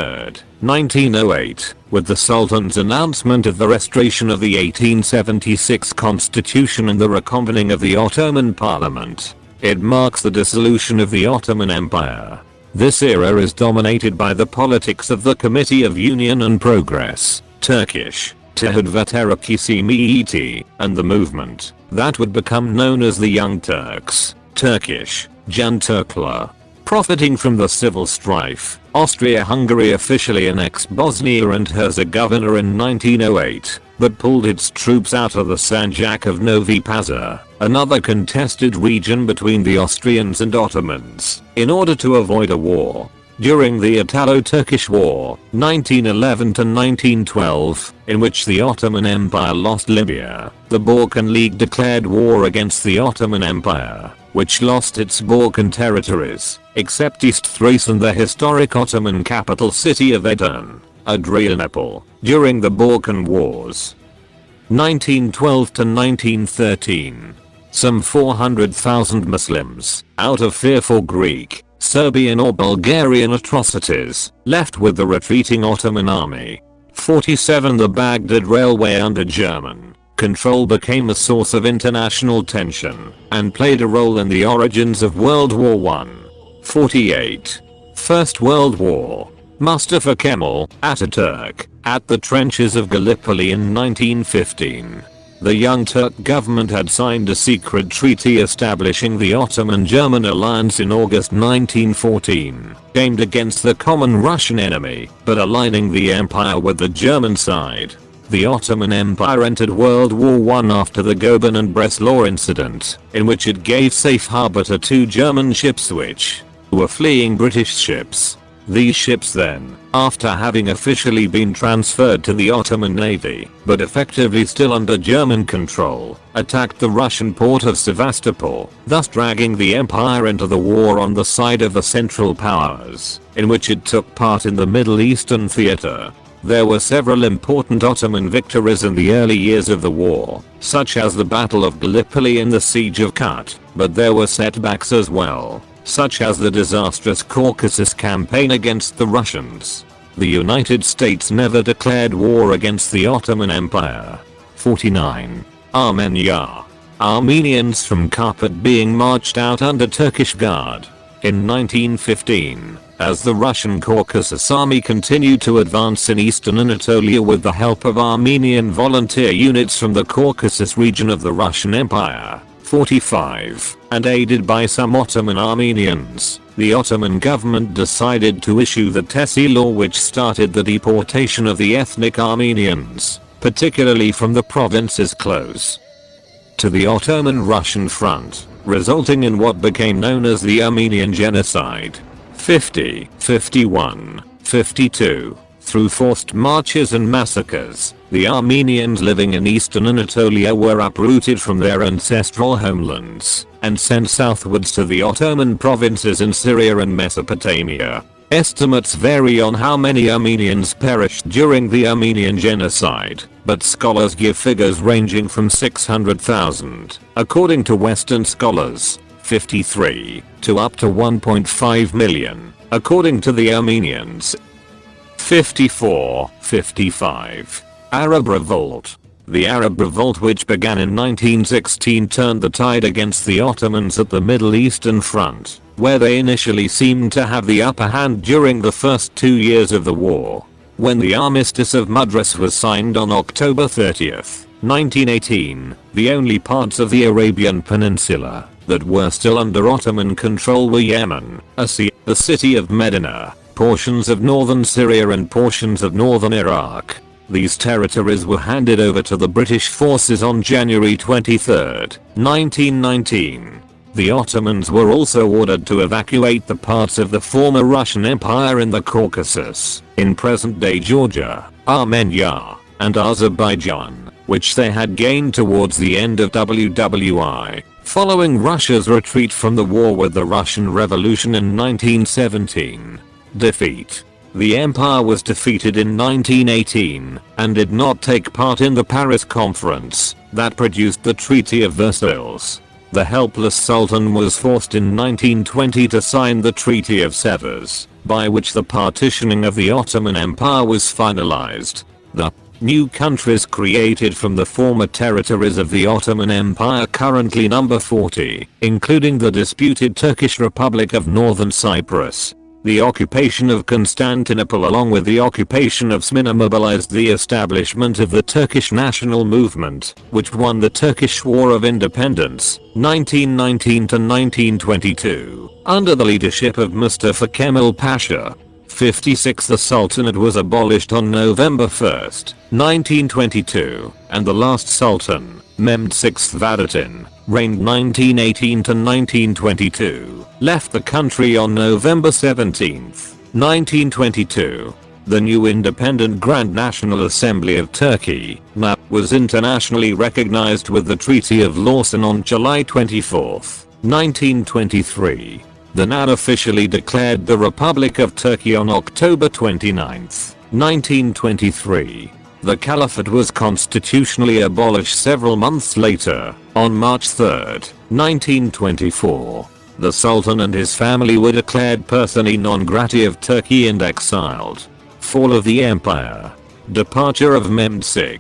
1908, with the Sultan's announcement of the restoration of the 1876 constitution and the reconvening of the Ottoman Parliament. It marks the dissolution of the Ottoman Empire. This era is dominated by the politics of the Committee of Union and Progress, Turkish, Tehad Vaterakisi and the movement that would become known as the Young Turks, Turkish, Jan Turkler. Profiting from the civil strife, Austria-Hungary officially annexed Bosnia and Herzegovina in 1908 but pulled its troops out of the Sanjak of Novi Pazar, another contested region between the Austrians and Ottomans, in order to avoid a war. During the Italo-Turkish War, 1911-1912, in which the Ottoman Empire lost Libya, the Balkan League declared war against the Ottoman Empire. which lost its Balkan territories, except East Thrace and the historic Ottoman capital city of Edirne, Adrianople, during the Balkan Wars. 1912 to 1913. Some 400,000 Muslims, out of fear for Greek, Serbian or Bulgarian atrocities, left with the retreating Ottoman army. 47 The Baghdad Railway under German control became a source of international tension and played a role in the origins of World War I. 48. First World War. Mustafa Kemal, Ataturk, at the trenches of Gallipoli in 1915. The Young Turk government had signed a secret treaty establishing the Ottoman-German alliance in August 1914, aimed against the common Russian enemy, but aligning the empire with the German side. The Ottoman Empire entered World War I after the Goeben and Breslau incident, in which it gave safe harbor to two German ships which were fleeing British ships. These ships then, after having officially been transferred to the Ottoman Navy, but effectively still under German control, attacked the Russian port of Sevastopol, thus dragging the empire into the war on the side of the Central Powers, in which it took part in the Middle Eastern theater. There were several important Ottoman victories in the early years of the war, such as the Battle of Gallipoli and the Siege of Kut, but there were setbacks as well, such as the disastrous Caucasus campaign against the Russians. The United States never declared war against the Ottoman Empire. 49. Armenia. Armenians from Karpat being marched out under Turkish guard. In 1915, as the Russian Caucasus army continued to advance in eastern Anatolia with the help of Armenian volunteer units from the Caucasus region of the Russian Empire. 45, and aided by some Ottoman Armenians, the Ottoman government decided to issue the Tehcir law which started the deportation of the ethnic Armenians, particularly from the provinces close to the Ottoman-Russian front, resulting in what became known as the Armenian Genocide. 50, 51, 52. Through forced marches and massacres, the Armenians living in eastern Anatolia were uprooted from their ancestral homelands and sent southwards to the Ottoman provinces in Syria and Mesopotamia. Estimates vary on how many Armenians perished during the Armenian genocide, but scholars give figures ranging from 600,000, according to Western scholars, 53, to up to 1.5 million, according to the Armenians. 54, 55. Arab Revolt. The Arab Revolt which began in 1916 turned the tide against the Ottomans at the Middle Eastern front, where they initially seemed to have the upper hand during the first two years of the war. When the Armistice of Mudros was signed on October 30th, 1918, the only parts of the Arabian Peninsula that were still under Ottoman control were Yemen, Asir, the city of Medina, portions of northern Syria and portions of northern Iraq. These territories were handed over to the British forces on January 23, 1919. The Ottomans were also ordered to evacuate the parts of the former Russian Empire in the Caucasus, in present-day Georgia, Armenia, and Azerbaijan, which they had gained towards the end of WWI, following Russia's retreat from the war with the Russian Revolution in 1917. Defeat the empire was defeated in 1918 and did not take part in the Paris Conference that produced the Treaty of Versailles. The helpless Sultan was forced in 1920 to sign the Treaty of Sevres, by which the partitioning of the Ottoman Empire was finalized. The new countries created from the former territories of the Ottoman Empire currently number 40, including the disputed Turkish Republic of Northern Cyprus, the occupation of Constantinople along with the occupation of Smyrna mobilized the establishment of the Turkish national movement, which won the Turkish War of Independence, 1919-1922, under the leadership of Mustafa Kemal Pasha. 56 The Sultanate was abolished on November 1, 1922, and the last Sultan, Mehmed VI Vahdettin, reigned 1918 to 1922, left the country on November 17, 1922. The new independent Grand National Assembly of Turkey, NAP, was internationally recognized with the Treaty of Lausanne on July 24, 1923. The now officially declared the Republic of Turkey on October 29, 1923. The Caliphate was constitutionally abolished several months later, on March 3, 1924. The Sultan and his family were declared persona non grata of Turkey and exiled. Fall of the Empire. Departure of Mehmed VI,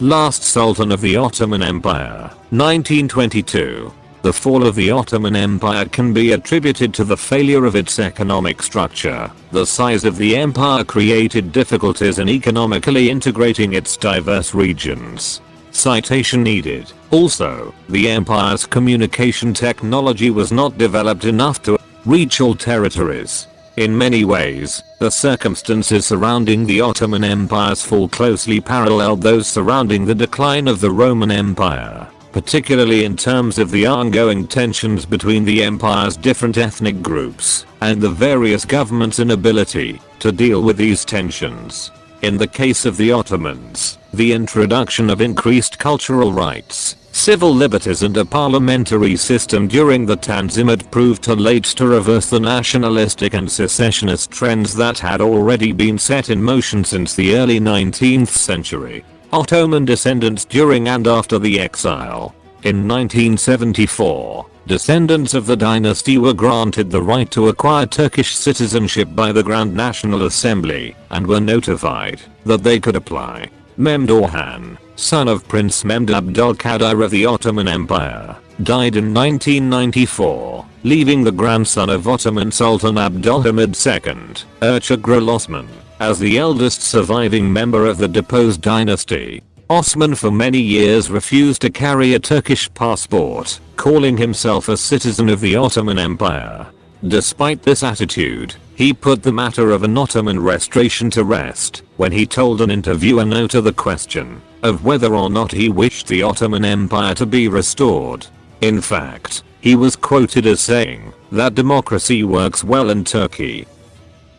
last Sultan of the Ottoman Empire, 1922. The fall of the Ottoman Empire can be attributed to the failure of its economic structure. The size of the empire created difficulties in economically integrating its diverse regions. Citation needed. Also, the empire's communication technology was not developed enough to reach all territories. In many ways, the circumstances surrounding the Ottoman Empire's fall closely paralleled those surrounding the decline of the Roman Empire particularly in terms of the ongoing tensions between the empire's different ethnic groups and the various governments' inability to deal with these tensions. In the case of the Ottomans, the introduction of increased cultural rights, civil liberties and a parliamentary system during the Tanzimat proved too late to reverse the nationalistic and secessionist trends that had already been set in motion since the early 19th century. Ottoman descendants during and after the exile. In 1974, descendants of the dynasty were granted the right to acquire Turkish citizenship by the Grand National Assembly and were notified that they could apply. Mehmed Orhan, son of Prince Mehmed Abdülkadir of the Ottoman Empire, died in 1994, leaving the grandson of Ottoman Sultan Abdülhamid II, Ertugrul Osman, as the eldest surviving member of the deposed dynasty, Osman for many years refused to carry a Turkish passport, calling himself a citizen of the Ottoman Empire. Despite this attitude, he put the matter of an Ottoman restoration to rest when he told an interviewer no to the question of whether or not he wished the Ottoman Empire to be restored. In fact, he was quoted as saying that democracy works well in Turkey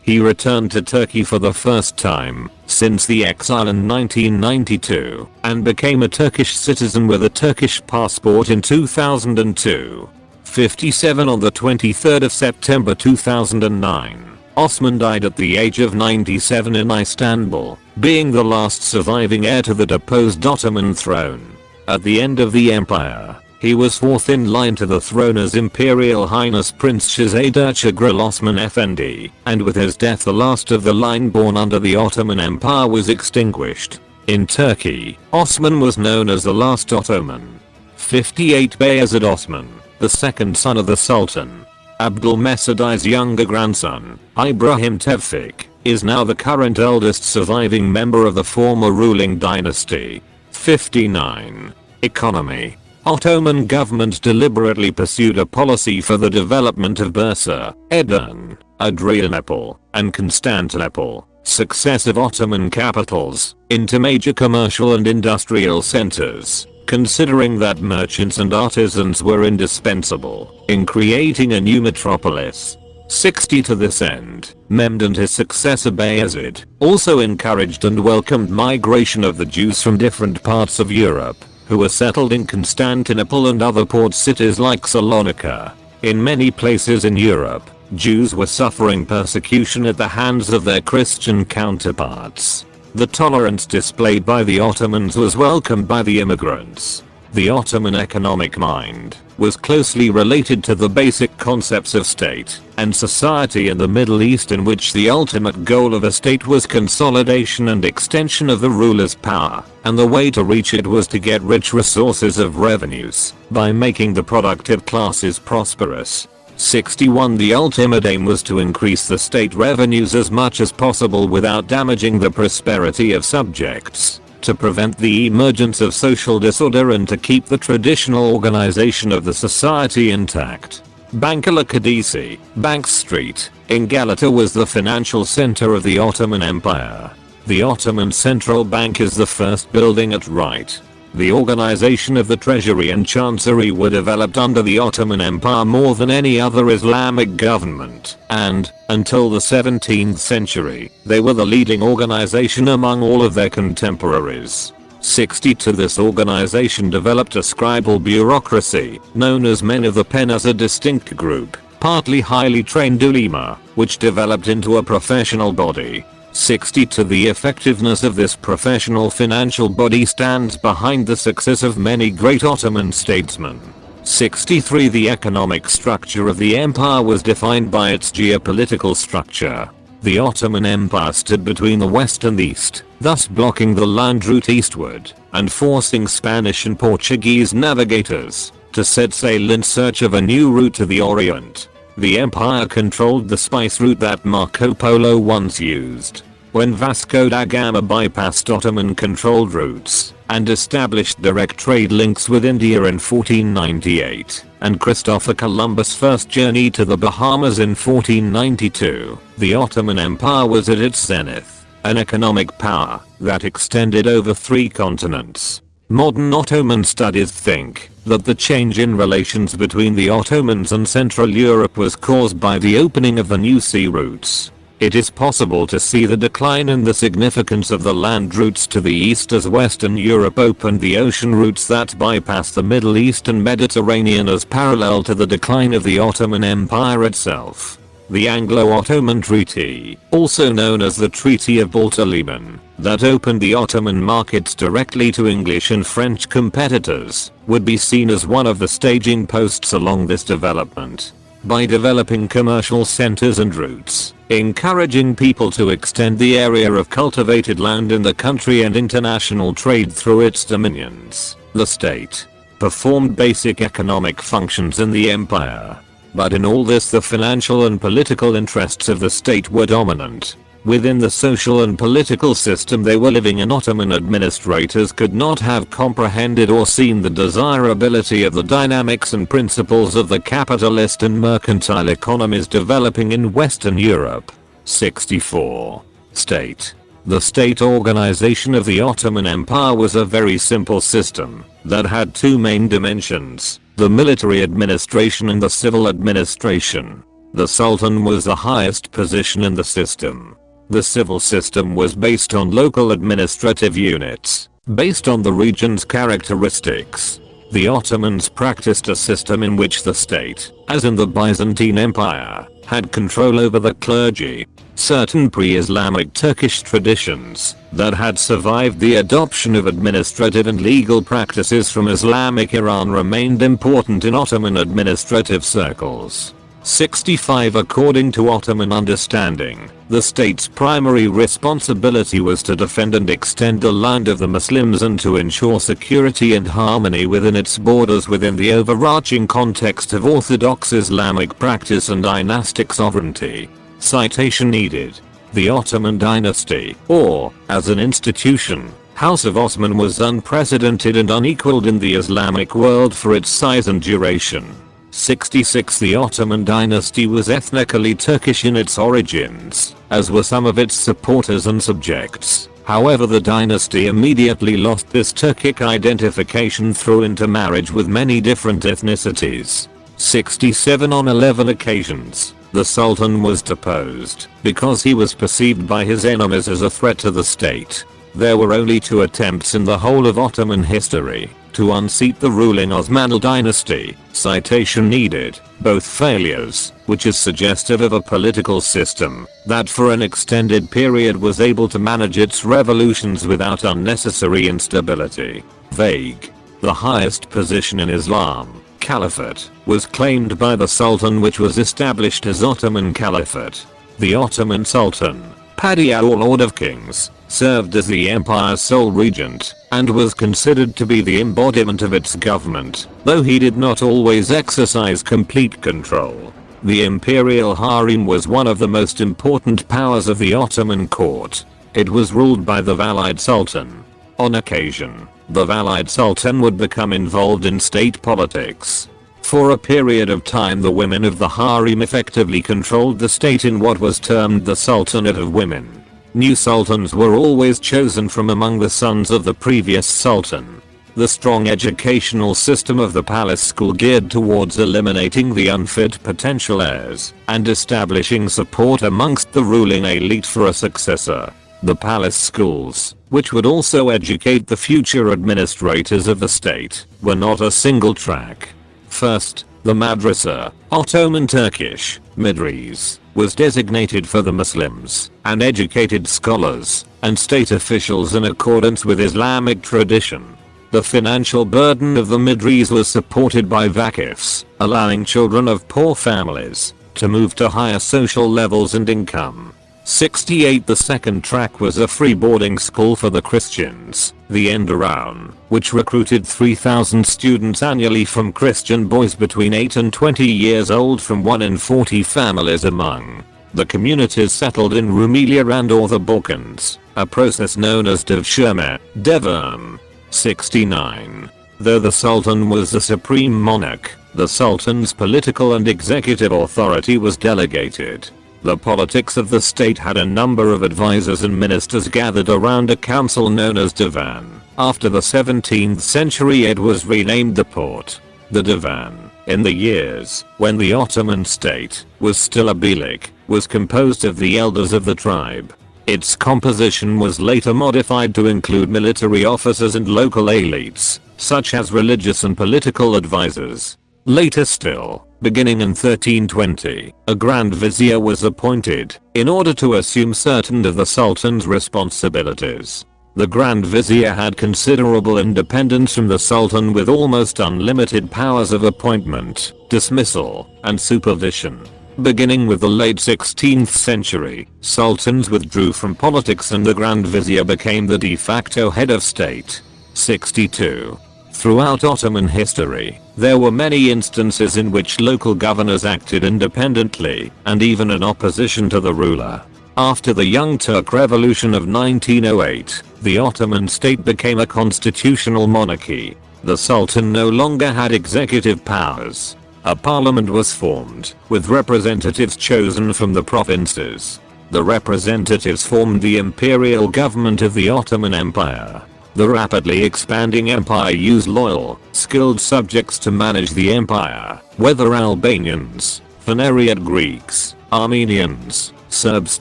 he returned to Turkey for the first time since the exile in 1992 and became a Turkish citizen with a Turkish passport in 2002. 57 on the 23rd of September 2009. Osman died at the age of 97 in Istanbul, being the last surviving heir to the deposed Ottoman throne. At the end of the empire, he was fourth in line to the throne as Imperial Highness Prince Shahzad Ertugrul Osman Effendi, and with his death the last of the line born under the Ottoman Empire was extinguished. In Turkey, Osman was known as the last Ottoman. 58 Bayezid Osman, the second son of the Sultan. Abdülmecid I's younger grandson, Ibrahim Tevfik, is now the current eldest surviving member of the former ruling dynasty. 59. Economy Ottoman government deliberately pursued a policy for the development of Bursa, Edirne, Adrianople, and Constantinople, successive Ottoman capitals, into major commercial and industrial centers, considering that merchants and artisans were indispensable in creating a new metropolis. 60 to this end, Mehmed and his successor Bayezid also encouraged and welcomed migration of the Jews from different parts of Europe who were settled in Constantinople and other port cities like Salonika. In many places in Europe, Jews were suffering persecution at the hands of their Christian counterparts. The tolerance displayed by the Ottomans was welcomed by the immigrants. The Ottoman economic mind was closely related to the basic concepts of state and society in the Middle East in which the ultimate goal of a state was consolidation and extension of the ruler's power, and the way to reach it was to get rich resources of revenues by making the productive classes prosperous. 61 The ultimate aim was to increase the state revenues as much as possible without damaging the prosperity of subjects to prevent the emergence of social disorder and to keep the traditional organization of the society intact. Bankalar Caddesi, Bank Street, in Galata was the financial center of the Ottoman Empire. The Ottoman Central Bank is the first building at right the organization of the treasury and chancery were developed under the Ottoman Empire more than any other Islamic government, and, until the 17th century, they were the leading organization among all of their contemporaries. 60 to this organization developed a scribal bureaucracy, known as men of the pen as a distinct group, partly highly trained ulema, which developed into a professional body. 60 to the effectiveness of this professional financial body stands behind the success of many great Ottoman statesmen. 63 The economic structure of the empire was defined by its geopolitical structure. The Ottoman Empire stood between the west and east, thus blocking the land route eastward, and forcing Spanish and Portuguese navigators to set sail in search of a new route to the Orient. The empire controlled the spice route that Marco Polo once used. When Vasco da Gama bypassed Ottoman controlled routes and established direct trade links with India in 1498, and Christopher Columbus' first journey to the Bahamas in 1492, the Ottoman Empire was at its zenith, an economic power that extended over three continents. Modern Ottoman studies think that the change in relations between the Ottomans and Central Europe was caused by the opening of the new sea routes it is possible to see the decline in the significance of the land routes to the east as Western Europe opened the ocean routes that bypass the Middle East and Mediterranean as parallel to the decline of the Ottoman Empire itself. The Anglo-Ottoman Treaty, also known as the Treaty of Balta Liman, that opened the Ottoman markets directly to English and French competitors, would be seen as one of the staging posts along this development. By developing commercial centers and routes, encouraging people to extend the area of cultivated land in the country and international trade through its dominions. The state performed basic economic functions in the empire. But in all this the financial and political interests of the state were dominant. Within the social and political system they were living in Ottoman administrators could not have comprehended or seen the desirability of the dynamics and principles of the capitalist and mercantile economies developing in Western Europe. 64. State the state organization of the Ottoman Empire was a very simple system that had two main dimensions, the military administration and the civil administration. The Sultan was the highest position in the system. The civil system was based on local administrative units, based on the region's characteristics. The Ottomans practiced a system in which the state, as in the Byzantine Empire, had control over the clergy. Certain pre-Islamic Turkish traditions that had survived the adoption of administrative and legal practices from Islamic Iran remained important in Ottoman administrative circles. 65 According to Ottoman understanding, the state's primary responsibility was to defend and extend the land of the Muslims and to ensure security and harmony within its borders within the overarching context of orthodox Islamic practice and dynastic sovereignty. Citation needed. The Ottoman dynasty, or, as an institution, House of Osman was unprecedented and unequaled in the Islamic world for its size and duration. 66 The Ottoman dynasty was ethnically Turkish in its origins, as were some of its supporters and subjects. However the dynasty immediately lost this Turkic identification through intermarriage with many different ethnicities. 67 On 11 occasions, the Sultan was deposed because he was perceived by his enemies as a threat to the state. There were only two attempts in the whole of Ottoman history to unseat the ruling Osmanli dynasty, citation needed, both failures, which is suggestive of a political system that for an extended period was able to manage its revolutions without unnecessary instability. Vague. The highest position in Islam, Caliphate, was claimed by the Sultan which was established as Ottoman Caliphate. The Ottoman Sultan, Padishah or Lord of Kings, served as the empire's sole regent, and was considered to be the embodiment of its government, though he did not always exercise complete control. The imperial harem was one of the most important powers of the Ottoman court. It was ruled by the Valide Sultan. On occasion, the Valide Sultan would become involved in state politics. For a period of time the women of the harem effectively controlled the state in what was termed the Sultanate of Women. New sultans were always chosen from among the sons of the previous sultan. The strong educational system of the palace school geared towards eliminating the unfit potential heirs and establishing support amongst the ruling elite for a successor. The palace schools, which would also educate the future administrators of the state, were not a single track. First, the madrasa, Ottoman Turkish, Medrese, was designated for the Muslims and educated scholars and state officials in accordance with Islamic tradition. The financial burden of the Medrese was supported by vakifs, allowing children of poor families to move to higher social levels and income. 68 The second track was a free boarding school for the Christians, the Enderun, which recruited 3,000 students annually from Christian boys between 8 and 20 years old from 1 in 40 families among the communities settled in Rumelia and or the Balkans, a process known as Devshirme, Devon. 69. Though the Sultan was the supreme monarch, the Sultan's political and executive authority was delegated the politics of the state had a number of advisors and ministers gathered around a council known as Divan. After the 17th century it was renamed the Porte. The Divan, in the years when the Ottoman state was still a Beylik, was composed of the elders of the tribe. Its composition was later modified to include military officers and local elites, such as religious and political advisors. Later still, beginning in 1320, a Grand Vizier was appointed in order to assume certain of the Sultan's responsibilities. The Grand Vizier had considerable independence from the Sultan with almost unlimited powers of appointment, dismissal, and supervision. Beginning with the late 16th century, sultans withdrew from politics and the Grand Vizier became the de facto head of state. 62. Throughout Ottoman history, there were many instances in which local governors acted independently and even in opposition to the ruler. After the Young Turk Revolution of 1908, the Ottoman state became a constitutional monarchy. The Sultan no longer had executive powers. A parliament was formed, with representatives chosen from the provinces. The representatives formed the imperial government of the Ottoman Empire. The rapidly expanding empire used loyal, skilled subjects to manage the empire, whether Albanians, Phanariot Greeks, Armenians, Serbs,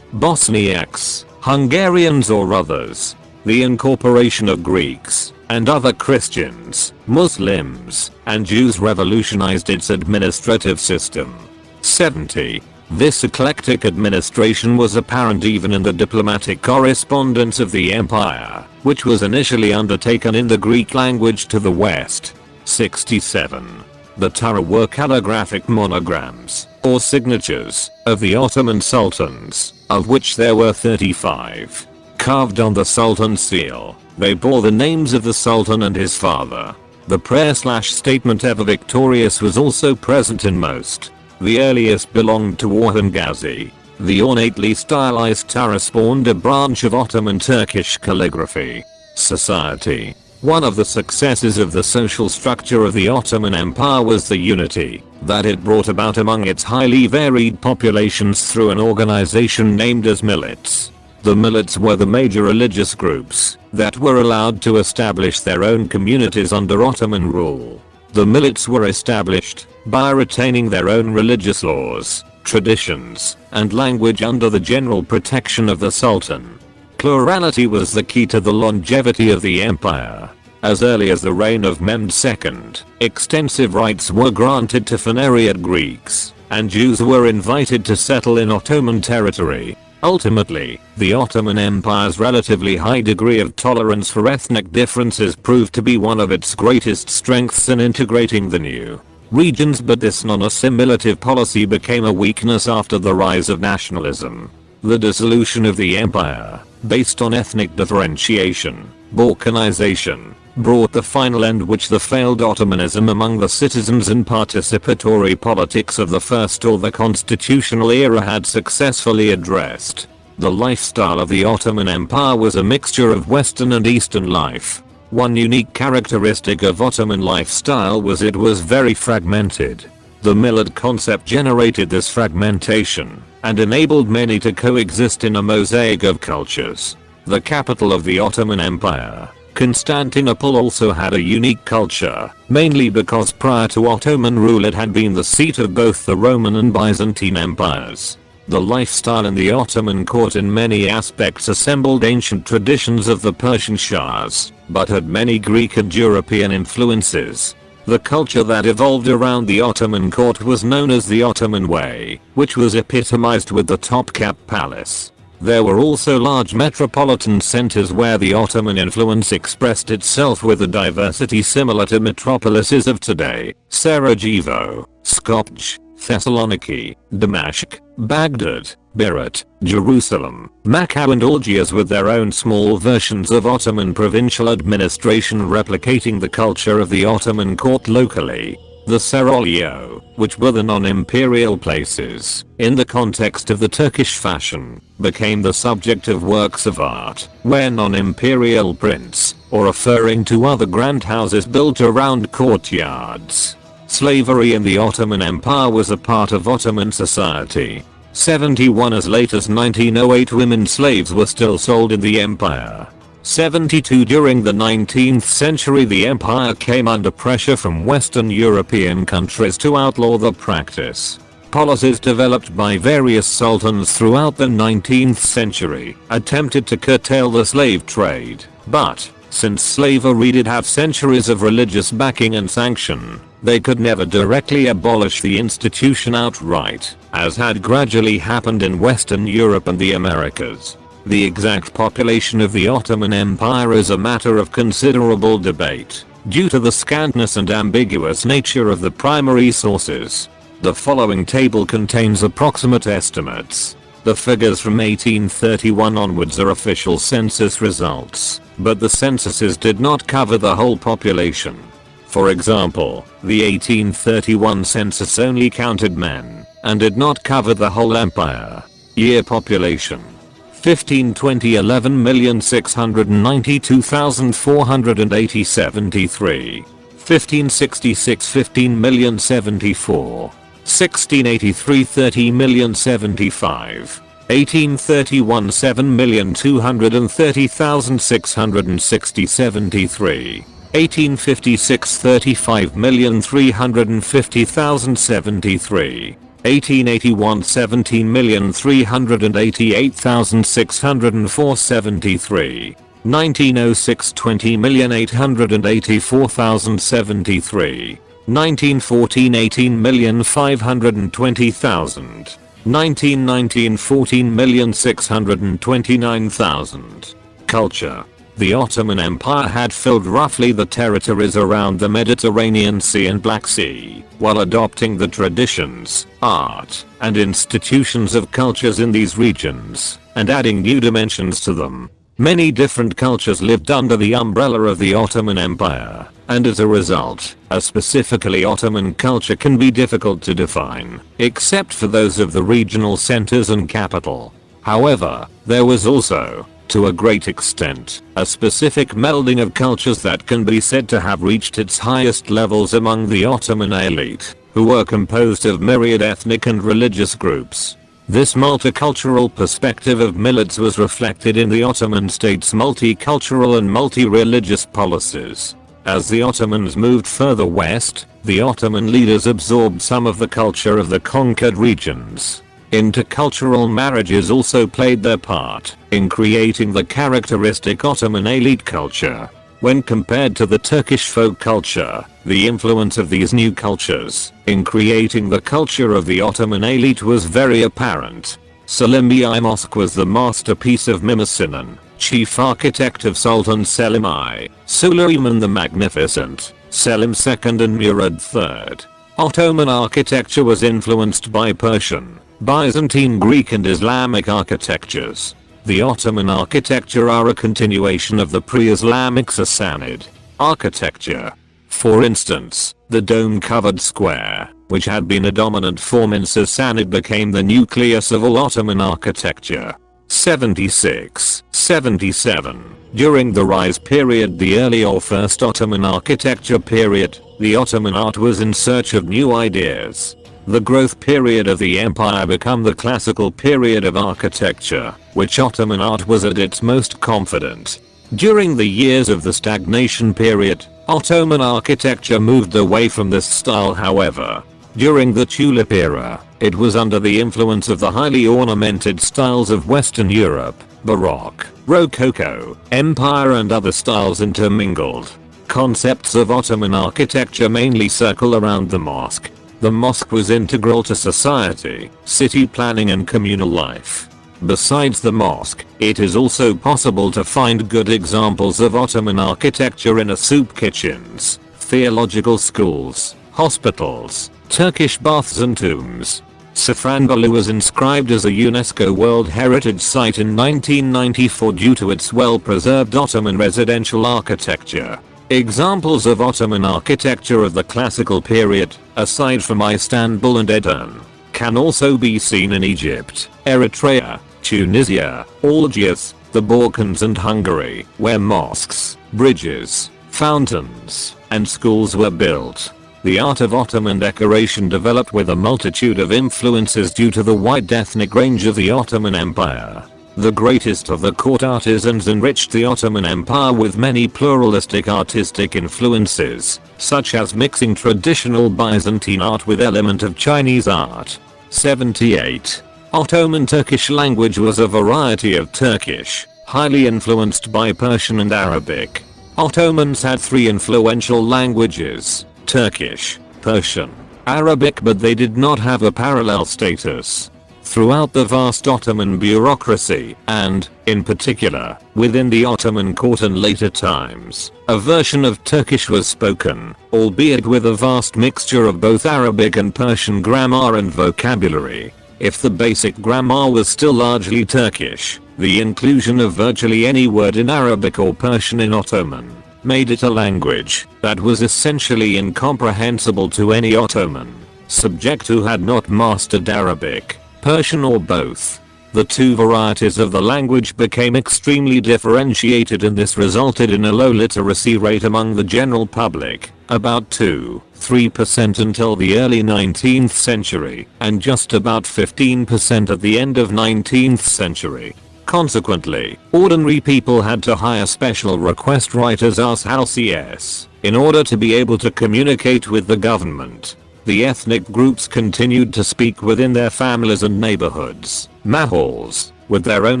Bosniaks, Hungarians or others. The incorporation of Greeks and other Christians, Muslims, and Jews revolutionized its administrative system. 70. This eclectic administration was apparent even in the diplomatic correspondence of the empire, which was initially undertaken in the Greek language to the west. 67. The Tughra were calligraphic monograms, or signatures, of the Ottoman sultans, of which there were 35. Carved on the sultan's seal, they bore the names of the sultan and his father. The prayer slash statement ever victorious was also present in most. The earliest belonged to Orhan Gazi. The ornately stylized Tughra spawned a branch of Ottoman Turkish calligraphy. Society. One of the successes of the social structure of the Ottoman Empire was the unity that it brought about among its highly varied populations through an organization named as millets. The millets were the major religious groups that were allowed to establish their own communities under Ottoman rule. The millets were established by retaining their own religious laws, traditions, and language under the general protection of the Sultan. Plurality was the key to the longevity of the empire. As early as the reign of Mehmed II, extensive rights were granted to Phanariot Greeks, and Jews were invited to settle in Ottoman territory. Ultimately, the Ottoman Empire's relatively high degree of tolerance for ethnic differences proved to be one of its greatest strengths in integrating the new regions but this non-assimilative policy became a weakness after the rise of nationalism. The dissolution of the empire, based on ethnic differentiation, balkanization, brought the final end which the failed Ottomanism among the citizens and participatory politics of the first or the constitutional era had successfully addressed. The lifestyle of the Ottoman Empire was a mixture of Western and Eastern life. One unique characteristic of Ottoman lifestyle was it was very fragmented. The millet concept generated this fragmentation and enabled many to coexist in a mosaic of cultures. The capital of the Ottoman Empire, Constantinople also had a unique culture, mainly because prior to Ottoman rule it had been the seat of both the Roman and Byzantine empires. The lifestyle in the Ottoman court in many aspects assembled ancient traditions of the Persian Shahs, but had many Greek and European influences. The culture that evolved around the Ottoman court was known as the Ottoman Way, which was epitomized with the Topkapı Palace. There were also large metropolitan centers where the Ottoman influence expressed itself with a diversity similar to metropolises of today, Sarajevo, Skopje, Thessaloniki, Damascus, Baghdad, Beirut, Jerusalem, Macau and Algiers with their own small versions of Ottoman provincial administration replicating the culture of the Ottoman court locally. The Seraglio, which were the non-imperial places, in the context of the Turkish fashion, became the subject of works of art, where non-imperial prints, or referring to other grand houses built around courtyards, Slavery in the Ottoman Empire was a part of Ottoman society. 71 as late as 1908 women slaves were still sold in the empire. 72 during the 19th century the empire came under pressure from western European countries to outlaw the practice. Policies developed by various sultans throughout the 19th century attempted to curtail the slave trade, but since slavery did have centuries of religious backing and sanction, they could never directly abolish the institution outright, as had gradually happened in Western Europe and the Americas. The exact population of the Ottoman Empire is a matter of considerable debate, due to the scantness and ambiguous nature of the primary sources. The following table contains approximate estimates. The figures from 1831 onwards are official census results, but the censuses did not cover the whole population. For example, the 1831 census only counted men, and did not cover the whole empire. Year population. 1520 11,692,480 73. 1566 15,074. 1683 30,075. 1831 7,230,660 73. 1856 35,350,073. 1881 17,388,604 73. 1906 20,884,073. 1914 18,520,000. 1919 14,629,000. Culture the Ottoman Empire had filled roughly the territories around the Mediterranean Sea and Black Sea, while adopting the traditions, art, and institutions of cultures in these regions, and adding new dimensions to them. Many different cultures lived under the umbrella of the Ottoman Empire, and as a result, a specifically Ottoman culture can be difficult to define, except for those of the regional centers and capital. However, there was also, to a great extent, a specific melding of cultures that can be said to have reached its highest levels among the Ottoman elite, who were composed of myriad ethnic and religious groups. This multicultural perspective of millets was reflected in the Ottoman state's multicultural and multi-religious policies. As the Ottomans moved further west, the Ottoman leaders absorbed some of the culture of the conquered regions, Intercultural marriages also played their part in creating the characteristic Ottoman elite culture. When compared to the Turkish folk culture, the influence of these new cultures in creating the culture of the Ottoman elite was very apparent. Selimiye Mosque was the masterpiece of Mimar Sinan, chief architect of Sultan Selim I, Suleiman the Magnificent, Selim II and Murad III. Ottoman architecture was influenced by Persian, Byzantine Greek and Islamic architectures. The Ottoman architecture are a continuation of the pre-Islamic Sassanid architecture. For instance, the dome-covered square, which had been a dominant form in Sassanid became the nucleus of all Ottoman architecture. 76, 77. During the rise period the early or first Ottoman architecture period, the Ottoman art was in search of new ideas the growth period of the empire become the classical period of architecture, which Ottoman art was at its most confident. During the years of the stagnation period, Ottoman architecture moved away from this style however. During the Tulip era, it was under the influence of the highly ornamented styles of Western Europe, Baroque, Rococo, Empire and other styles intermingled. Concepts of Ottoman architecture mainly circle around the mosque. The mosque was integral to society, city planning and communal life. Besides the mosque, it is also possible to find good examples of Ottoman architecture in a soup kitchens, theological schools, hospitals, Turkish baths and tombs. Safranbolu was inscribed as a UNESCO World Heritage Site in 1994 due to its well-preserved Ottoman residential architecture. Examples of Ottoman architecture of the classical period, aside from Istanbul and Edirne, can also be seen in Egypt, Eritrea, Tunisia, Algiers, the Balkans and Hungary, where mosques, bridges, fountains, and schools were built. The art of Ottoman decoration developed with a multitude of influences due to the wide ethnic range of the Ottoman Empire. The greatest of the court artisans enriched the Ottoman Empire with many pluralistic artistic influences, such as mixing traditional Byzantine art with element of Chinese art. 78. Ottoman Turkish language was a variety of Turkish, highly influenced by Persian and Arabic. Ottomans had three influential languages, Turkish, Persian, Arabic but they did not have a parallel status. Throughout the vast Ottoman bureaucracy, and, in particular, within the Ottoman court in later times, a version of Turkish was spoken, albeit with a vast mixture of both Arabic and Persian grammar and vocabulary. If the basic grammar was still largely Turkish, the inclusion of virtually any word in Arabic or Persian in Ottoman made it a language that was essentially incomprehensible to any Ottoman subject who had not mastered Arabic, Persian or both. The two varieties of the language became extremely differentiated and this resulted in a low literacy rate among the general public, about 2-3% until the early 19th century, and just about 15% at the end of 19th century. Consequently, ordinary people had to hire special request writers as halcias in order to be able to communicate with the government. The ethnic groups continued to speak within their families and neighborhoods, Mahals, with their own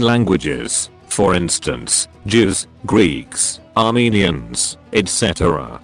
languages, for instance, Jews, Greeks, Armenians, etc.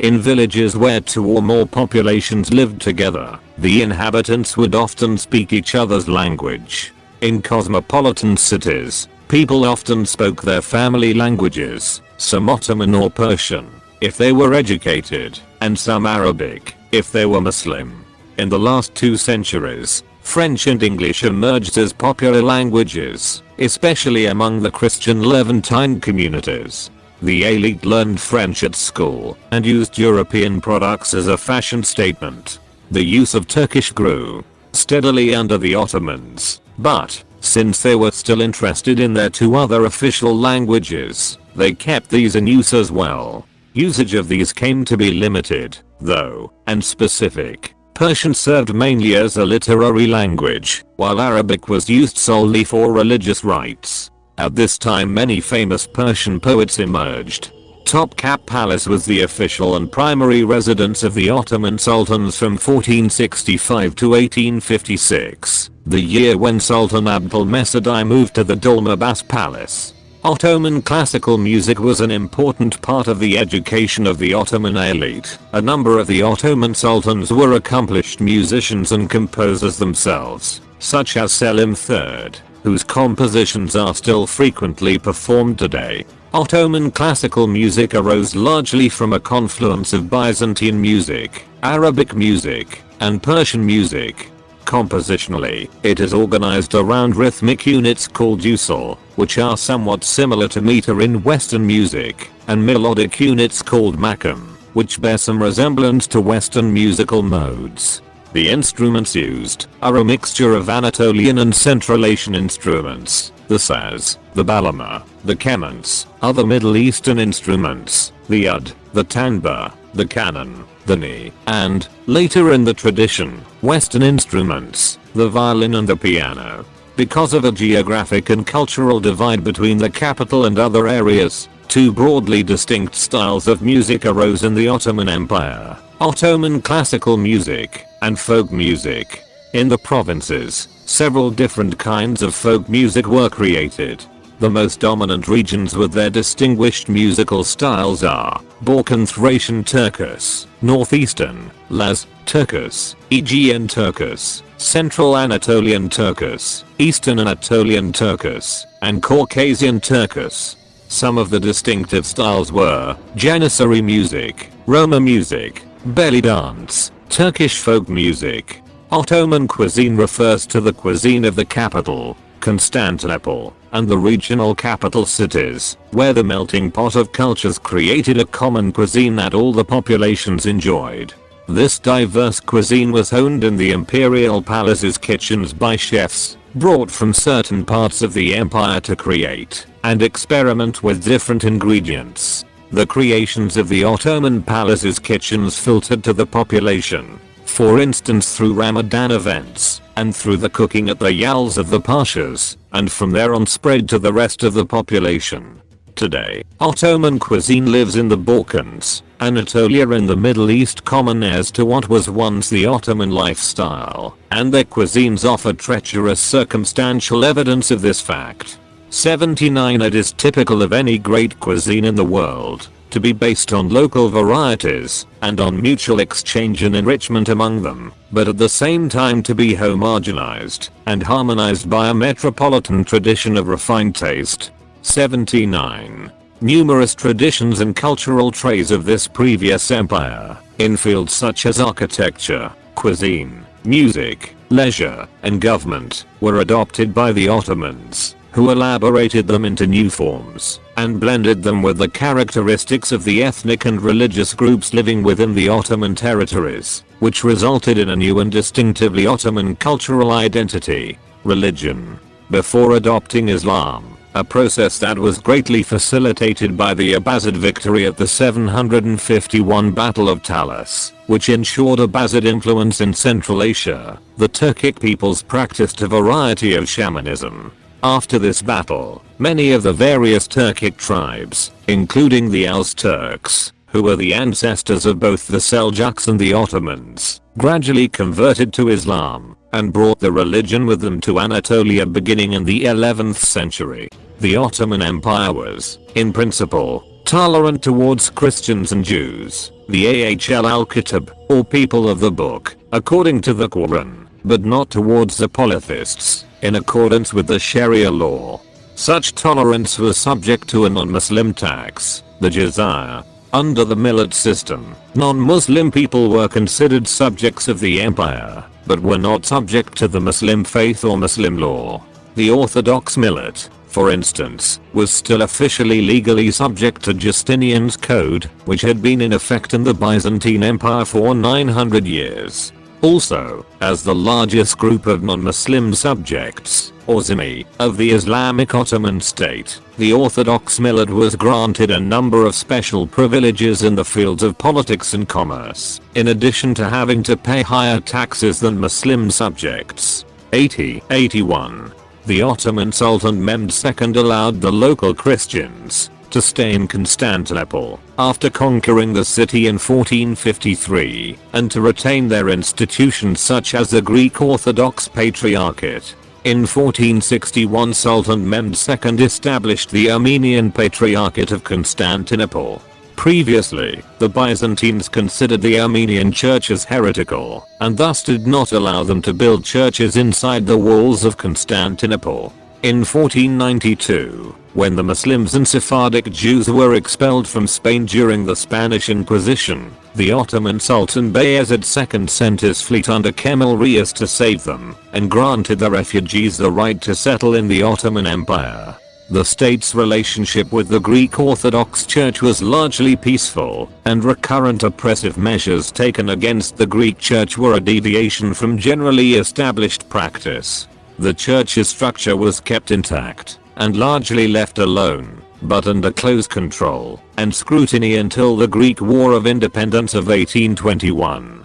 In villages where two or more populations lived together, the inhabitants would often speak each other's language. In cosmopolitan cities, people often spoke their family languages, some Ottoman or Persian, if they were educated, and some Arabic, if they were Muslim. In the last two centuries, French and English emerged as popular languages, especially among the Christian Levantine communities. The elite learned French at school and used European products as a fashion statement. The use of Turkish grew steadily under the Ottomans, but, since they were still interested in their two other official languages, they kept these in use as well. Usage of these came to be limited, though, and specific. Persian served mainly as a literary language, while Arabic was used solely for religious rites. At this time many famous Persian poets emerged, Topkapı Palace was the official and primary residence of the Ottoman sultans from 1465 to 1856, the year when Sultan Abdülmecid I moved to the Dolmabahce Palace. Ottoman classical music was an important part of the education of the Ottoman elite. A number of the Ottoman sultans were accomplished musicians and composers themselves, such as Selim III, whose compositions are still frequently performed today. Ottoman classical music arose largely from a confluence of Byzantine music, Arabic music, and Persian music. Compositionally, it is organized around rhythmic units called usul, which are somewhat similar to meter in Western music, and melodic units called makam, which bear some resemblance to Western musical modes. The instruments used are a mixture of Anatolian and Central Asian instruments, the saz, the bağlama, the kemans, other Middle Eastern instruments, the ud, the tanbur, the kanun, the ney, and, later in the tradition, Western instruments, the violin and the piano. Because of a geographic and cultural divide between the capital and other areas, two broadly distinct styles of music arose in the Ottoman Empire. Ottoman classical music, and folk music. In the provinces, several different kinds of folk music were created. The most dominant regions with their distinguished musical styles are Balkan Thracian Turkus, Northeastern, Laz, Turkus, Aegean Turkus, Central Anatolian Turkus, Eastern Anatolian Turkus, and Caucasian Turkus. Some of the distinctive styles were Janissary music, Roma music, belly dance, Turkish folk music. Ottoman cuisine refers to the cuisine of the capital, Constantinople, and the regional capital cities, where the melting pot of cultures created a common cuisine that all the populations enjoyed. This diverse cuisine was honed in the imperial palace's kitchens by chefs, brought from certain parts of the empire to create and experiment with different ingredients. The creations of the Ottoman palace's kitchens filtered to the population, for instance through Ramadan events, and through the cooking at the yalıs of the pashas, and from there on spread to the rest of the population. Today, Ottoman cuisine lives in the Balkans, Anatolia and the Middle East common as to what was once the Ottoman lifestyle, and their cuisines offer treacherous circumstantial evidence of this fact. 79 It is typical of any great cuisine in the world to be based on local varieties and on mutual exchange and enrichment among them, but at the same time to be homogenized and harmonized by a metropolitan tradition of refined taste. 79. Numerous traditions and cultural traits of this previous empire, in fields such as architecture, cuisine, music, leisure, and government, were adopted by the Ottomans, who elaborated them into new forms and blended them with the characteristics of the ethnic and religious groups living within the Ottoman territories, which resulted in a new and distinctively Ottoman cultural identity, religion. Before adopting Islam, a process that was greatly facilitated by the Abbasid victory at the 751 Battle of Talas, which ensured Abbasid influence in Central Asia, the Turkic peoples practiced a variety of shamanism, after this battle, many of the various Turkic tribes, including the Als Turks, who were the ancestors of both the Seljuks and the Ottomans, gradually converted to Islam and brought the religion with them to Anatolia beginning in the 11th century. The Ottoman Empire was, in principle, tolerant towards Christians and Jews, the Ahl al-Kitab, or people of the book, according to the Quran, but not towards the polytheists in accordance with the Sharia law. Such tolerance was subject to a non-Muslim tax, the jizya. Under the millet system, non-Muslim people were considered subjects of the empire, but were not subject to the Muslim faith or Muslim law. The Orthodox millet, for instance, was still officially legally subject to Justinian's code, which had been in effect in the Byzantine Empire for 900 years. Also, as the largest group of non-Muslim subjects, or zimmi, of the Islamic Ottoman state, the Orthodox millet was granted a number of special privileges in the fields of politics and commerce, in addition to having to pay higher taxes than Muslim subjects. 80 81. The Ottoman Sultan Mehmed II allowed the local Christians, to stay in Constantinople after conquering the city in 1453 and to retain their institutions such as the Greek Orthodox Patriarchate. In 1461 Sultan Mehmed II established the Armenian Patriarchate of Constantinople. Previously, the Byzantines considered the Armenian churches heretical, and thus did not allow them to build churches inside the walls of Constantinople. In 1492, when the Muslims and Sephardic Jews were expelled from Spain during the Spanish Inquisition, the Ottoman Sultan Bayezid II sent his fleet under Kemal Reis to save them, and granted the refugees the right to settle in the Ottoman Empire. The state's relationship with the Greek Orthodox Church was largely peaceful, and recurrent oppressive measures taken against the Greek Church were a deviation from generally established practice. The church's structure was kept intact and largely left alone, but under close control and scrutiny until the Greek War of Independence of 1821,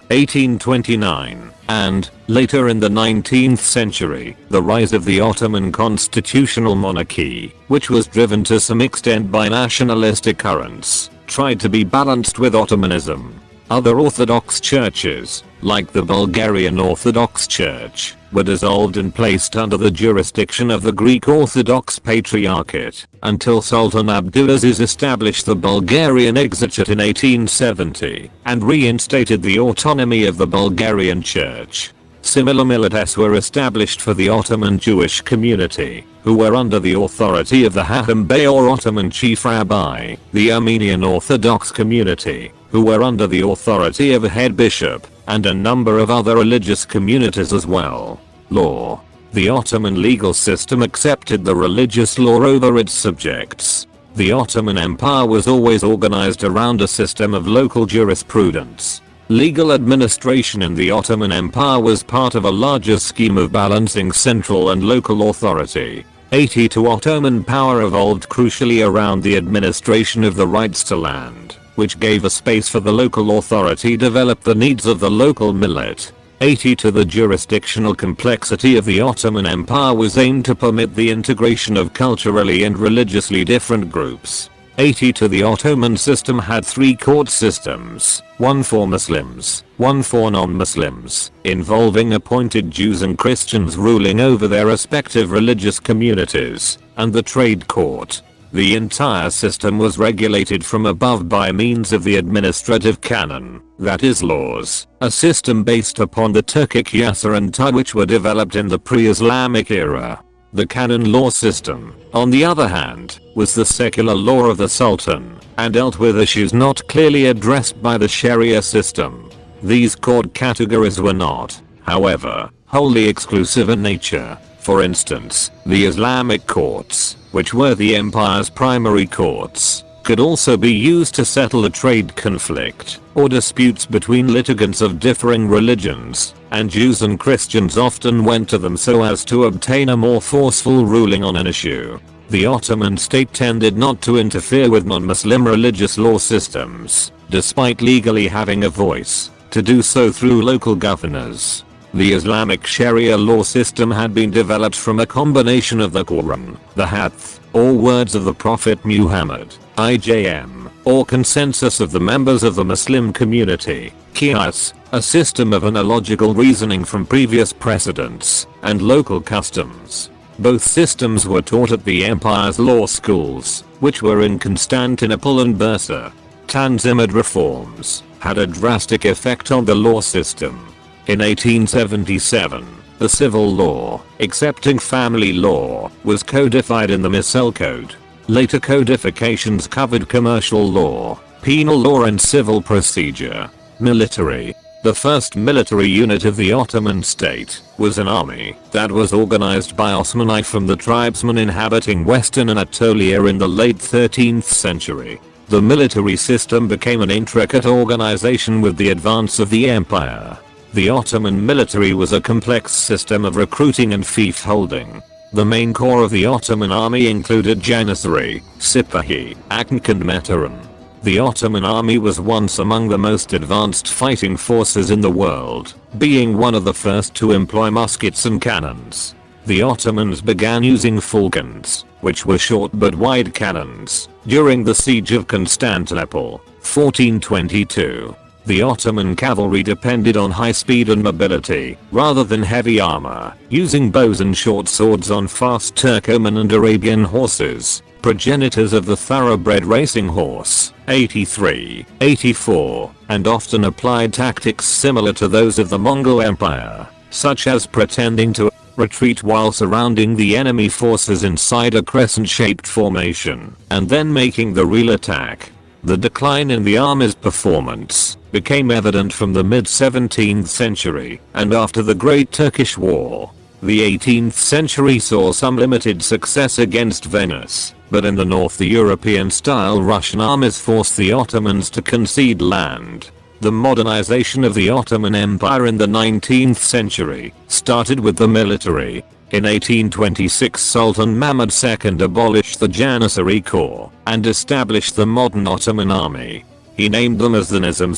1829, and, later in the 19th century, the rise of the Ottoman constitutional monarchy, which was driven to some extent by nationalistic currents, tried to be balanced with Ottomanism. Other Orthodox churches, like the Bulgarian Orthodox Church, were dissolved and placed under the jurisdiction of the Greek Orthodox Patriarchate, until Sultan Abdulaziz established the Bulgarian Exarchate in 1870, and reinstated the autonomy of the Bulgarian Church. Similar millets were established for the Ottoman Jewish community, who were under the authority of the Hacham Bey or Ottoman Chief Rabbi, the Armenian Orthodox community, who were under the authority of a head bishop, and a number of other religious communities as well. Law. The Ottoman legal system accepted the religious law over its subjects. The Ottoman Empire was always organized around a system of local jurisprudence. Legal administration in the Ottoman Empire was part of a larger scheme of balancing central and local authority. 82 Ottoman power evolved crucially around the administration of the rights to land which gave a space for the local authority develop the needs of the local millet. 80 to the jurisdictional complexity of the Ottoman Empire was aimed to permit the integration of culturally and religiously different groups. 80 to the Ottoman system had three court systems, one for Muslims, one for non-Muslims, involving appointed Jews and Christians ruling over their respective religious communities, and the trade court, the entire system was regulated from above by means of the administrative canon, that is laws, a system based upon the Turkic Yasa and Ta which were developed in the pre-Islamic era. The canon law system, on the other hand, was the secular law of the Sultan, and dealt with issues not clearly addressed by the Sharia system. These court categories were not, however, wholly exclusive in nature. For instance, the Islamic courts, which were the empire's primary courts, could also be used to settle a trade conflict or disputes between litigants of differing religions, and Jews and Christians often went to them so as to obtain a more forceful ruling on an issue. The Ottoman state tended not to interfere with non-Muslim religious law systems, despite legally having a voice, to do so through local governors. The Islamic Sharia law system had been developed from a combination of the Quran, the Hadith, or words of the Prophet Muhammad, ijma, or consensus of the members of the Muslim community, Qiyas, a system of analogical reasoning from previous precedents, and local customs. Both systems were taught at the empire's law schools, which were in Constantinople and Bursa. Tanzimat reforms had a drastic effect on the law system in 1877, the civil law, excepting family law, was codified in the Mecelle Code. Later codifications covered commercial law, penal law and civil procedure. Military. The first military unit of the Ottoman state was an army that was organized by Osmanli from the tribesmen inhabiting western Anatolia in the late 13th century. The military system became an intricate organization with the advance of the empire. The Ottoman military was a complex system of recruiting and fief holding. The main core of the Ottoman army included Janissary, Sipahi, Akıncı and Mehteran. The Ottoman army was once among the most advanced fighting forces in the world, being one of the first to employ muskets and cannons. The Ottomans began using falcons, which were short but wide cannons, during the siege of Constantinople, 1422. The Ottoman cavalry depended on high speed and mobility, rather than heavy armor, using bows and short swords on fast Turkoman and Arabian horses, progenitors of the thoroughbred racing horse, 83, 84, and often applied tactics similar to those of the Mongol Empire, such as pretending to retreat while surrounding the enemy forces inside a crescent-shaped formation, and then making the real attack. The decline in the army's performance became evident from the mid-17th century and after the Great Turkish War. The 18th century saw some limited success against Venice, but in the north the European-style Russian armies forced the Ottomans to concede land. The modernization of the Ottoman Empire in the 19th century started with the military, in 1826 Sultan Mahmud II abolished the Janissary Corps and established the modern Ottoman army. He named them as the Nizam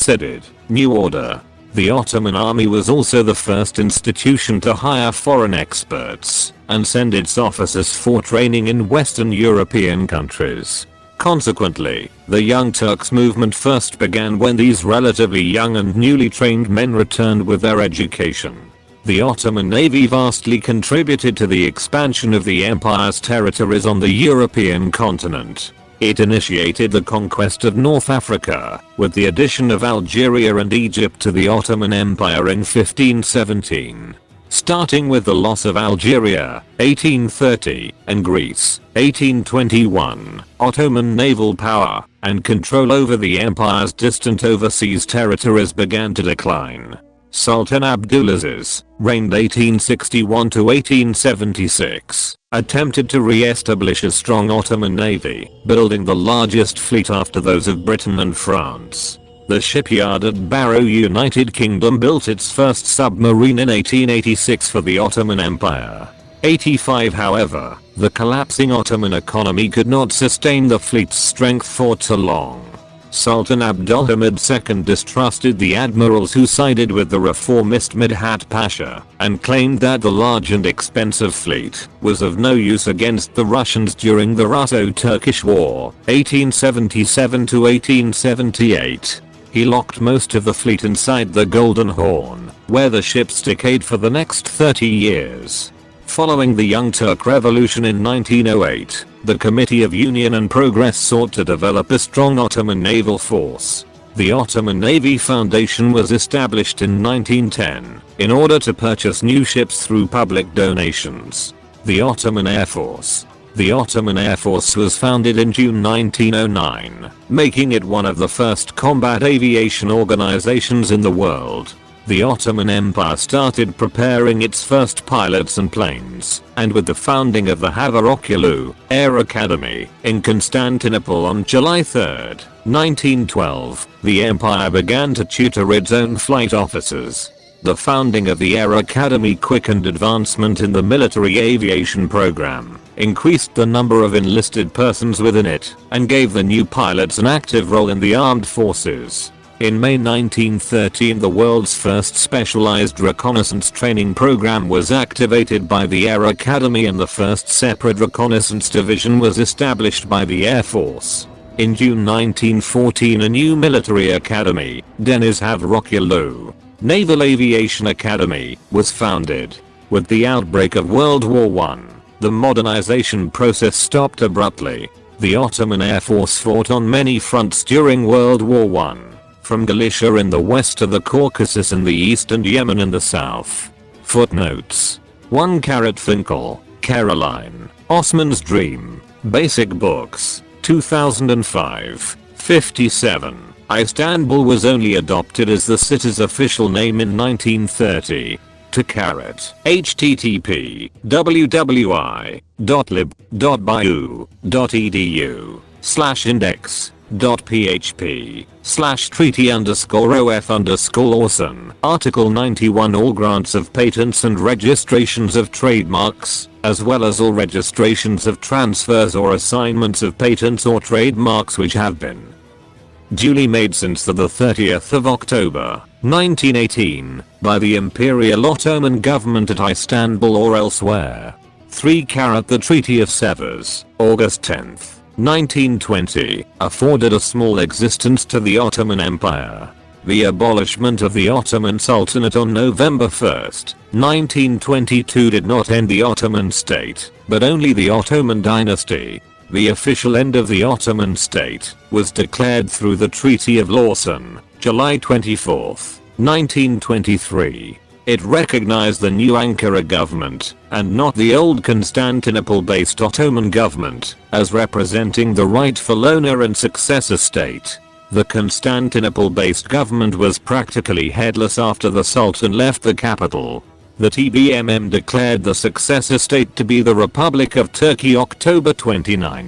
New Order. The Ottoman army was also the first institution to hire foreign experts and send its officers for training in Western European countries. Consequently, the Young Turks movement first began when these relatively young and newly trained men returned with their education. The Ottoman Navy vastly contributed to the expansion of the empire's territories on the European continent. It initiated the conquest of North Africa, with the addition of Algeria and Egypt to the Ottoman Empire in 1517. Starting with the loss of Algeria, 1830, and Greece, 1821, Ottoman naval power and control over the empire's distant overseas territories began to decline. Sultan Abdulaziz, reigned 1861 to 1876, attempted to re-establish a strong Ottoman navy, building the largest fleet after those of Britain and France. The shipyard at Barrow United Kingdom built its first submarine in 1886 for the Ottoman Empire. 85 however, the collapsing Ottoman economy could not sustain the fleet's strength for too long. Sultan Abdulhamid II distrusted the admirals who sided with the reformist Midhat Pasha and claimed that the large and expensive fleet was of no use against the Russians during the Russo-Turkish War 1877 1878. He locked most of the fleet inside the Golden Horn, where the ships decayed for the next 30 years. Following the Young Turk Revolution in 1908, the Committee of Union and Progress sought to develop a strong Ottoman naval force. The Ottoman Navy Foundation was established in 1910 in order to purchase new ships through public donations. The Ottoman Air Force. The Ottoman Air Force was founded in June 1909, making it one of the first combat aviation organizations in the world the Ottoman Empire started preparing its first pilots and planes, and with the founding of the Hava Air Academy in Constantinople on July 3, 1912, the empire began to tutor its own flight officers. The founding of the Air Academy quickened advancement in the military aviation program, increased the number of enlisted persons within it, and gave the new pilots an active role in the armed forces. In May 1913 the world's first specialized reconnaissance training program was activated by the Air Academy and the first separate reconnaissance division was established by the Air Force. In June 1914 a new military academy, Deniz Havrokyulu, Naval Aviation Academy, was founded. With the outbreak of World War I, the modernization process stopped abruptly. The Ottoman Air Force fought on many fronts during World War I from Galicia in the west to the Caucasus in the east and Yemen in the south. Footnotes. 1 Caret Finkel, Caroline, Osman's Dream, Basic Books, 2005, 57. Istanbul was only adopted as the city's official name in 1930. To caret. http www.lib.byu.edu slash index php slash treaty underscore of underscore Orson. Article 91 All grants of patents and registrations of trademarks, as well as all registrations of transfers or assignments of patents or trademarks which have been duly made since the 30th of October 1918 by the Imperial Ottoman government at Istanbul or elsewhere. 3 Caret The Treaty of Sevres, August 10th. 1920 afforded a small existence to the Ottoman Empire. The abolishment of the Ottoman Sultanate on November 1, 1922 did not end the Ottoman state, but only the Ottoman dynasty. The official end of the Ottoman state was declared through the Treaty of Lausanne, July 24, 1923. It recognized the new Ankara government, and not the old Constantinople-based Ottoman government, as representing the rightful owner and successor state. The Constantinople-based government was practically headless after the Sultan left the capital. The TBMM declared the successor state to be the Republic of Turkey October 29,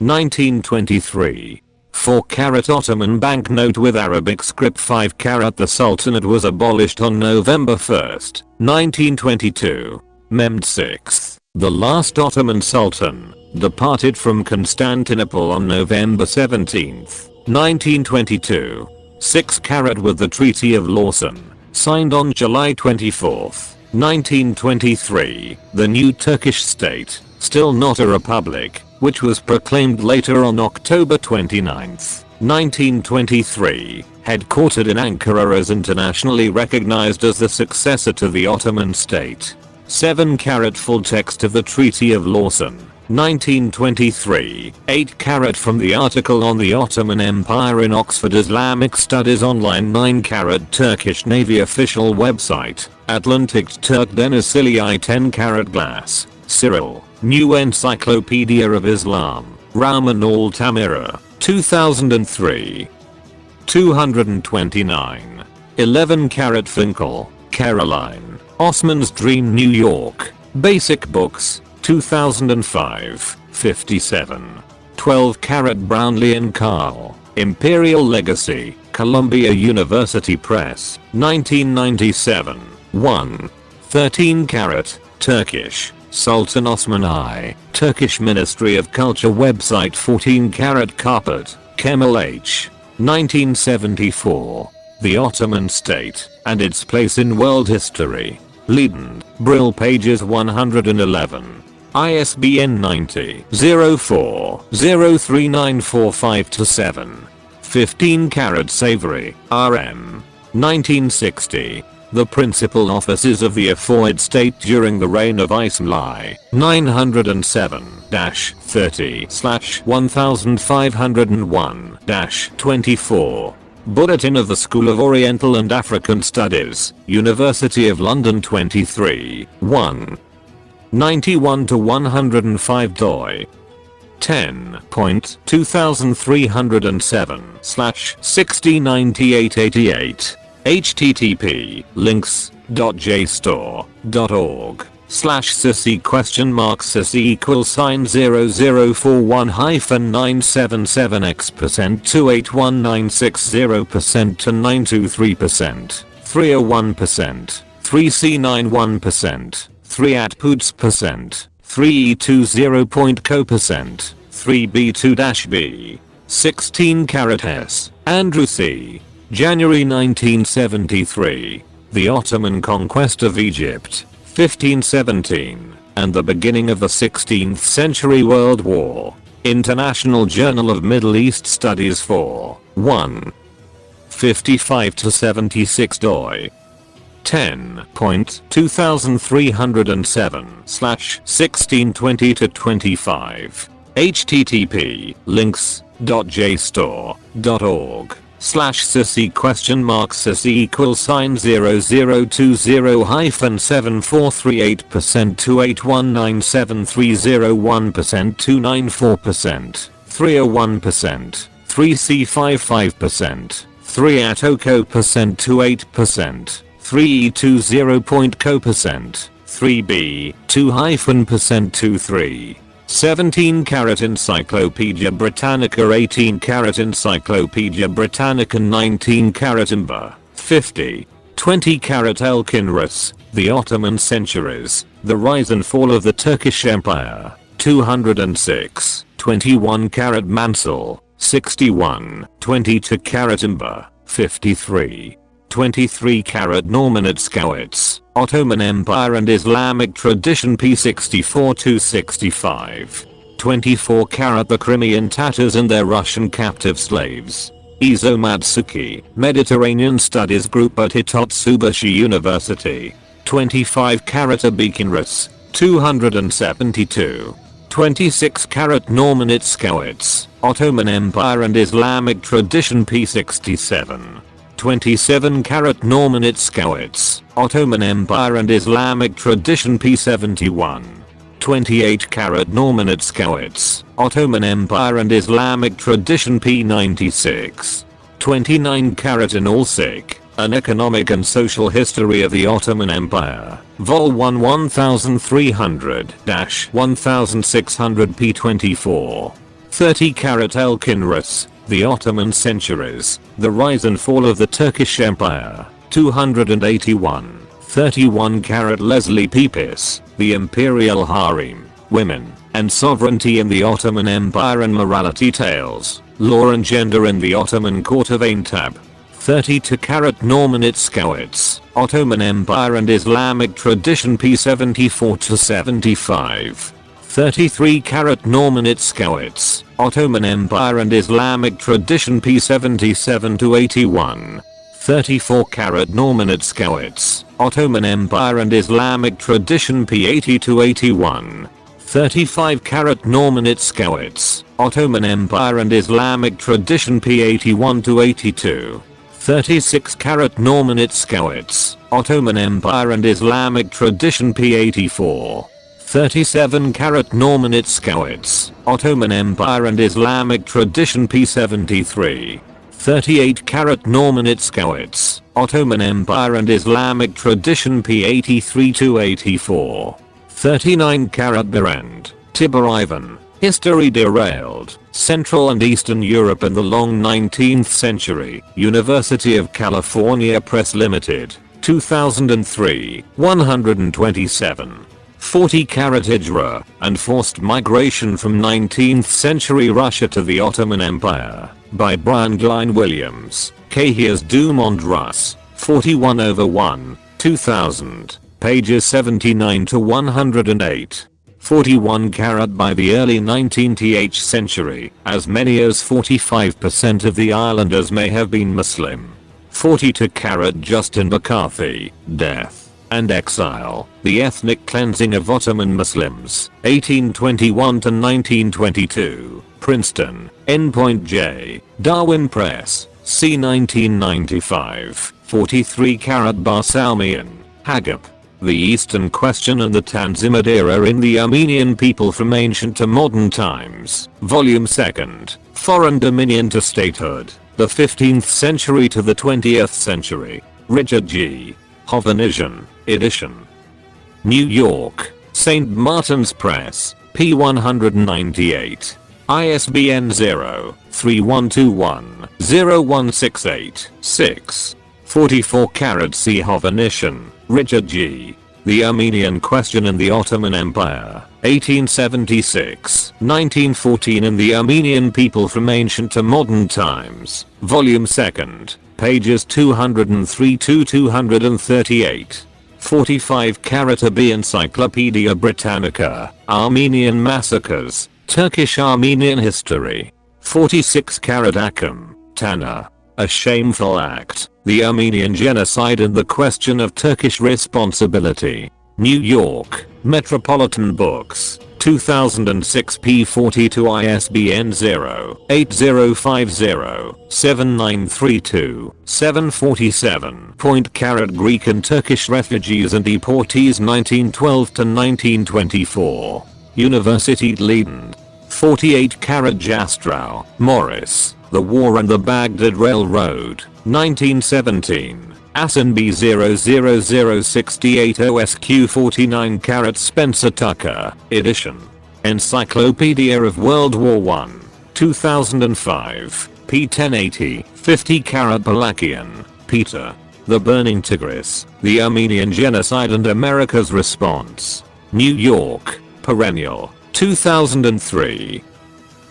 1923. 4 caret Ottoman banknote with Arabic script 5 caret The Sultanate was abolished on November 1, 1922. Mehmed 6, the last Ottoman Sultan, departed from Constantinople on November 17, 1922. 6 caret with the Treaty of Lausanne, signed on July 24, 1923. The new Turkish state, still not a republic, which was proclaimed later on October 29, 1923, headquartered in Ankara as internationally recognized as the successor to the Ottoman state. 7 caret full text of the Treaty of Lausanne, 1923, 8 caret from the article on the Ottoman Empire in Oxford Islamic Studies Online 9 caret Turkish Navy official website, Atlantic Turk Denizli 10 caret Glassé, Cyril, New Encyclopedia of Islam, Rowman Altamira, 2003. 229. 11 caret Finkel, Caroline, Osman's Dream New York, Basic Books, 2005, 57. 12 caret Brownlee and Carl, Imperial Legacy, Columbia University Press, 1997. 1. 13 caret, Turkish, Sultan Osman I, Turkish Ministry of Culture website 14 caret Karpat, Kemal H. 1974. The Ottoman State and its place in world history. Leiden, Brill pages 111. ISBN 90 04 03945 15 caret Savory, RM. 1960. The principal offices of the aforesaid state during the reign of Ismail 907-30-1501-24. Bulletin of the School of Oriental and African Studies, University of London 23, 1. 91 to 105 doi. 10.2307 slash 609888 http links.jstor.org slash sici question mark sici equals sign 0041 hyphen 977x percent 281960 percent to 923 percent. 301 percent 3c91 percent 3 at poots percent 3e20 co percent 3b2-b 16 caret s. Andrew C January 1973. The Ottoman conquest of Egypt, 1517, and the beginning of the 16th century World War. International Journal of Middle East Studies 4, 1. 55 to 76 doi. 10.2307 slash 1620 to 25 http links.jstor.org slash sici question mark sici equals sign 0020 hyphen 7438 percent 2819730 percent 294 percent 301 percent 3c55 percent 3 at OCO percent 28 percent 3e20 point co percent 3b 2 hyphen percent 23 17 caret Encyclopedia Britannica 18 caret Encyclopedia Britannica 19 caret Imber 50 20 caret Elkin Rus, The Ottoman Centuries, The Rise and Fall of the Turkish Empire 206 21 caret Mansell 61 22 caret Imber 53 23 caret Normanitskowitz, Ottoman Empire and Islamic Tradition P64-65. 24 caret The Crimean Tatars and their Russian captive slaves. Izo Matsuki, Mediterranean Studies Group at Hitotsubashi University. 25 caret Abikinrus, 272. 26 caret Normanitskowitz, Ottoman Empire and Islamic Tradition P67. 27 caret Normanitskowitz, Ottoman Empire and Islamic Tradition P71. 28 caret Normanitskowitz, Ottoman Empire and Islamic Tradition P96. 29 caret Inalcik, An Economic and Social History of the Ottoman Empire, Vol 1 1300-1600 P24. 30 caret Elkin Rus, the Ottoman Centuries, The Rise and Fall of the Turkish Empire, 281, 31 caret Leslie Pepys, The Imperial Harem, Women, and Sovereignty in the Ottoman Empire and Morality Tales, Law and Gender in the Ottoman Court of Aintab, 32 caret Normanitskowitz, Ottoman Empire and Islamic Tradition P74 to 75. 33 caret Norman Normanitskowitz, Ottoman Empire and Islamic tradition P77 to 81. 34 caret Normanitskowitz, Ottoman Empire and Islamic tradition P80 to 81. 35 caret Normanitskowitz, Ottoman Empire and Islamic tradition P81 to 82. 36 caret Norman Normanitskowitz, Ottoman Empire and Islamic tradition P84. 37 caret Normanitskowitz, Ottoman Empire and Islamic tradition P73. 38 caret Normanitskowitz, Ottoman Empire and Islamic tradition P83 to 84. 39 caret Berend, Tibor Ivan, History derailed, Central and Eastern Europe in the long 19th century, University of California Press Limited, 2003, 127. 40 caret Hijra, and forced migration from 19th century Russia to the Ottoman Empire, by Brian Glynn Williams, Cahiers du Monde Russe, 41 over 1, 2000, pages 79 to 108. 41 caret by the early 19th century, as many as 45% of the islanders may have been Muslim. 42 caret Justin McCarthy, death and exile, the ethnic cleansing of Ottoman Muslims, 1821 to 1922, Princeton, Endpoint J, Darwin Press, c 1995, 43 caret Barsoumian, Hagop. The Eastern Question and the Tanzimat Era in the Armenian People from Ancient to Modern Times, Volume 2nd, Foreign Dominion to Statehood, the 15th Century to the 20th Century, Richard G. Hovannisian, edition. New York, St. Martin's Press, P198. ISBN 0-3121-0168-6. 44 caret C. Richard G. The Armenian Question in the Ottoman Empire, 1876, 1914 and the Armenian People from Ancient to Modern Times, Volume 2nd, pages 203 to 238. 45 caret B Encyclopedia Britannica, Armenian Massacres, Turkish Armenian History. 46 caret Akçam, Taner. A Shameful Act, The Armenian Genocide and the Question of Turkish Responsibility. New York, Metropolitan Books, 2006 P42 ISBN 0-8050-7932-747. Point caret Greek and Turkish refugees and deportees 1912 to 1924. University Leiden. 48 carat Jastrow, Morris. The War and the Baghdad Railroad, 1917. Assen B00068 OSQ 49 caret Spencer Tucker, edition. Encyclopedia of World War I, 2005, p1080, 50 caret Balakian, Peter. The Burning Tigris, The Armenian Genocide and America's Response. New York, Perennial, 2003.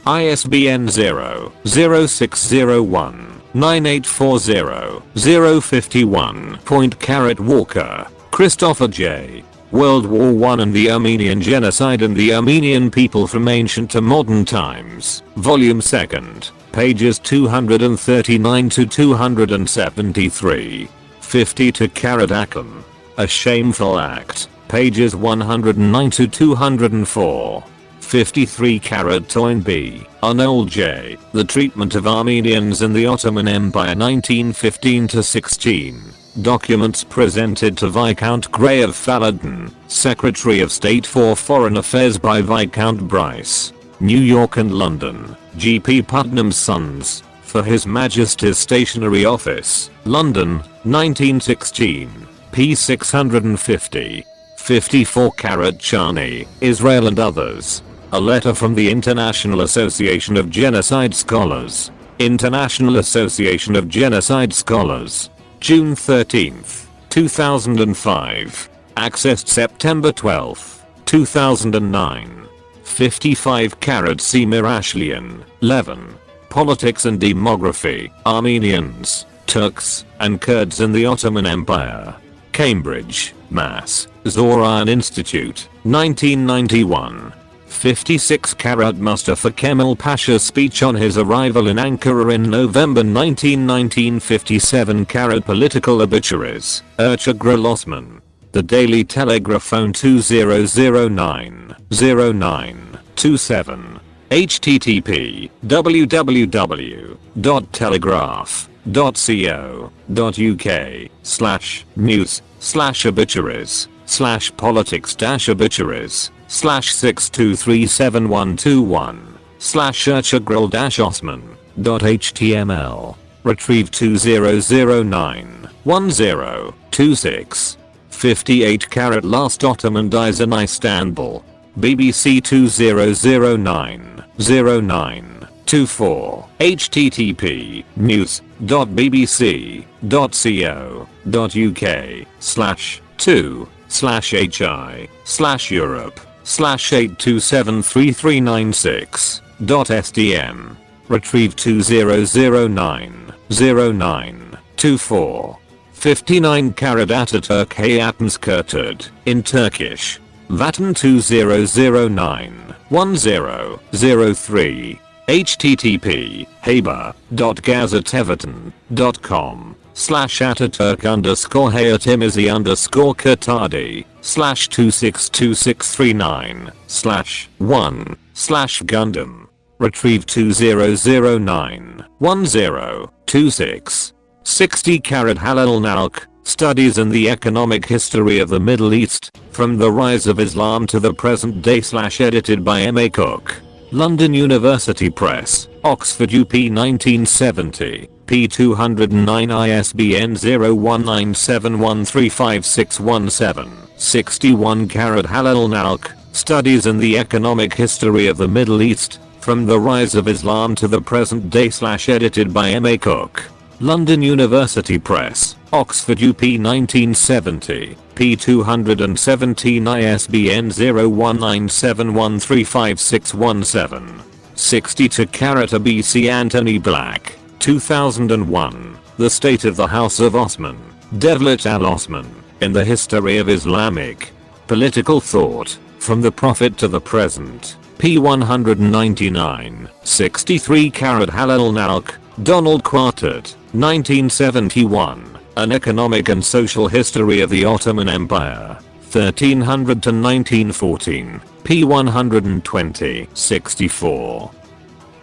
ISBN 0 0601 9840 051. Point Caret Walker, Christopher J. World War I and the Armenian Genocide and the Armenian People from Ancient to Modern Times, Volume 2nd, pages 239 to 273. 52 caret Akçam. A Shameful Act, pages 109 to 204. 53 caret Toynbee, Arnold J. The Treatment of Armenians in the Ottoman Empire 1915-16. Documents presented to Viscount Grey of Fallodon, Secretary of State for Foreign Affairs by Viscount Bryce. New York and London, G.P. Putnam's Sons, for His Majesty's Stationery Office, London, 1916, p. 650. 54 caret Charny, Israel and others. A letter from the International Association of Genocide Scholars. International Association of Genocide Scholars. June 13, 2005. Accessed September 12, 2009. 55 caret C. Marashlian, Levon. Politics and Demography, Armenians, Turks, and Kurds in the Ottoman Empire. Cambridge, Mass. Zoryan Institute, 1991. 56 caret Mustafa Kemal Pasha's speech on his arrival in Ankara in November 1919 57 caret political obituaries, Ertugrul Osman. The Daily Telegraph phone 2009 0927 http www.telegraph.co.uk slash news slash obituaries slash politics dash obituaries slash 623721 slash Ertugrul dash Osman dot html retrieve 2009 1026 58 caret last Ottoman dies in Istanbul BBC 2009 0924 http news.bbc.co.uk slash 2 slash hi slash Europe slash 8273396 dot SDM retrieve 2009 0924 59 caret Ataturk Hayatans Kurtud in Turkish. Vatan 2009 1003 http haber.gazeteverton.com slash Ataturk underscore Hayatimizi underscore Kurtadi slash 262639 slash 1 slash Gundam retrieve 2009 1026 60 caret Halil İnalcık Studies in the Economic History of the Middle East, From the Rise of Islam to the Present Day slash edited by M.A. Cook. London University Press, Oxford UP 1970, p209 ISBN 0197135617, 61 caret Halil İnalcık, Studies in the Economic History of the Middle East, From the Rise of Islam to the Present Day slash edited by M.A. Cook. London University Press, Oxford UP 1970, p217 ISBN 0197135617. 62 caret BC Anthony Black, 2001, The State of the House of Osman, Devlet al-Osman, in the History of Islamic Political Thought, From the Prophet to the Present, p199, 63 caret Halil İnalcık, Donald Quataert, 1971, An Economic and Social History of the Ottoman Empire, 1300 to 1914, p120, 64.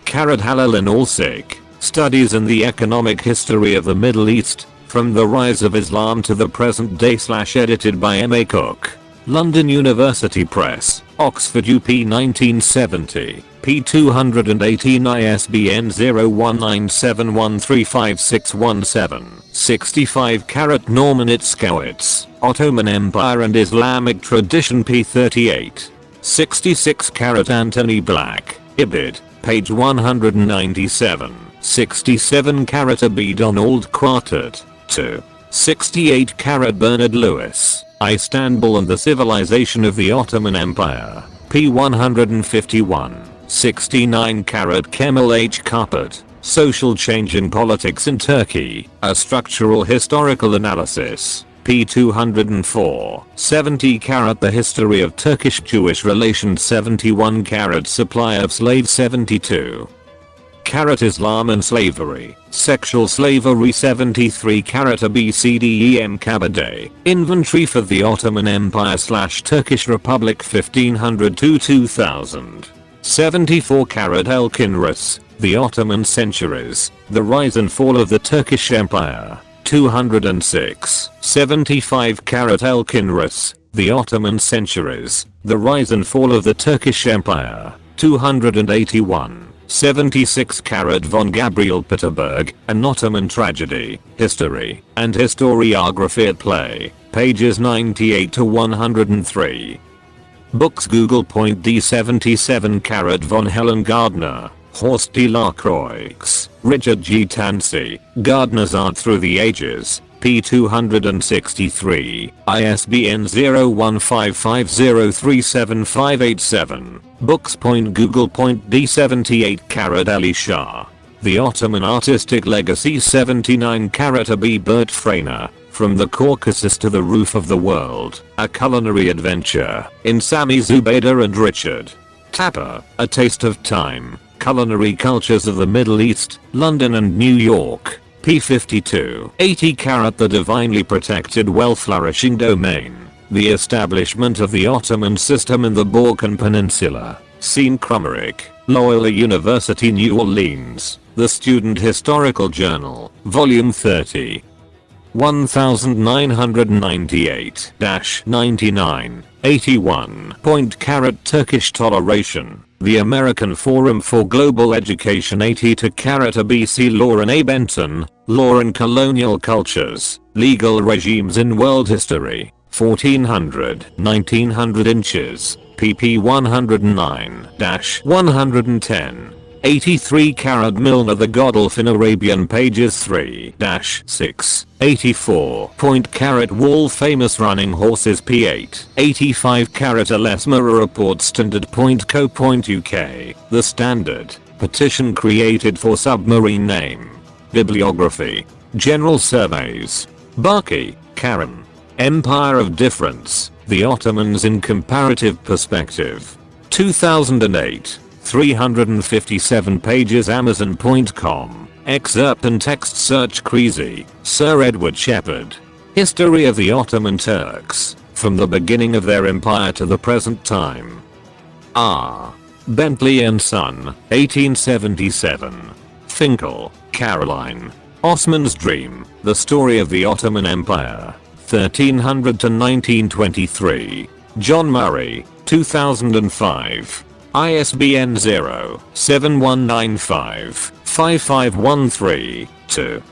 Caret Halil İnalcık, Studies in the Economic History of the Middle East, From the Rise of Islam to the Present Day slash edited by M.A. Cook. London University Press, Oxford UP 1970, p218 ISBN 0197135617, 65 caret Norman Itzkowitz, Ottoman Empire and Islamic Tradition p38, 66 caret Anthony Black, Ibid, page 197, 67 caret Abi Donald Quataert, 2, 68 caret Bernard Lewis, Istanbul and the Civilization of the Ottoman Empire, p151, 69 caret Kemal H. Karpat, Social Change in Politics in Turkey, A Structural Historical Analysis, p204, 70 caret The History of Turkish-Jewish Relations 71 caret Supply of Slaves 72 caret Islam and Slavery, Sexual Slavery 73 caret ABCDEM Kabadeh, Inventory for the Ottoman Empire slash Turkish Republic 1500 to 2000. 74 caret Elkinrus, The Ottoman Centuries, The Rise and Fall of the Turkish Empire, 206. 75 caret Elkinrus, The Ottoman Centuries, The Rise and Fall of the Turkish Empire, 281. 76 caret von Gabriel Piterberg, An Ottoman Tragedy, History, and Historiography at Play, pages 98 to 103. Books Google Point D77 caret von Helen Gardner, Horst D. Lacroix, Richard G. Tansey, Gardner's Art Through the Ages, P263, ISBN 0155037587, Books Google D78 caret Ali Shah. The Ottoman Artistic Legacy 79 caret Abi Bert Fragner, From the Caucasus to the Roof of the World, A Culinary Adventure, in Sami Zubaida and Richard. Tapper, A Taste of Time, Culinary Cultures of the Middle East, London and New York. P52. 80 caret The divinely protected well-flourishing domain. The establishment of the Ottoman system in the Balkan Peninsula. Sean Krummerich, Loyola University New Orleans. The Student Historical Journal, Volume 30. 1998-99, 81. Point caret Turkish toleration. The American Forum for Global Education 80 to caret ABC Lauren A. Benton, Law and Colonial Cultures, Legal Regimes in World History, 1400, 1900 inches, pp 109-110. 83 caret Milner the Godolphin Arabian pages 3-6. 84 point caret wall famous running horses p8. 85 caret Alesmara report standard point co point uk. The standard petition created for submarine name. Bibliography. General surveys. Barkey, Karen. Empire of Difference. The Ottomans in Comparative Perspective. 2008. 357 pages Amazon.com. Excerpt and text search Creasy, Sir Edward Shepherd. History of the Ottoman Turks, from the beginning of their empire to the present time. R. Bentley and Son, 1877. Finkel, Caroline. Osman's Dream, The Story of the Ottoman Empire, 1300 to 1923. John Murray, 2005. ISBN 0-7195-5513-2.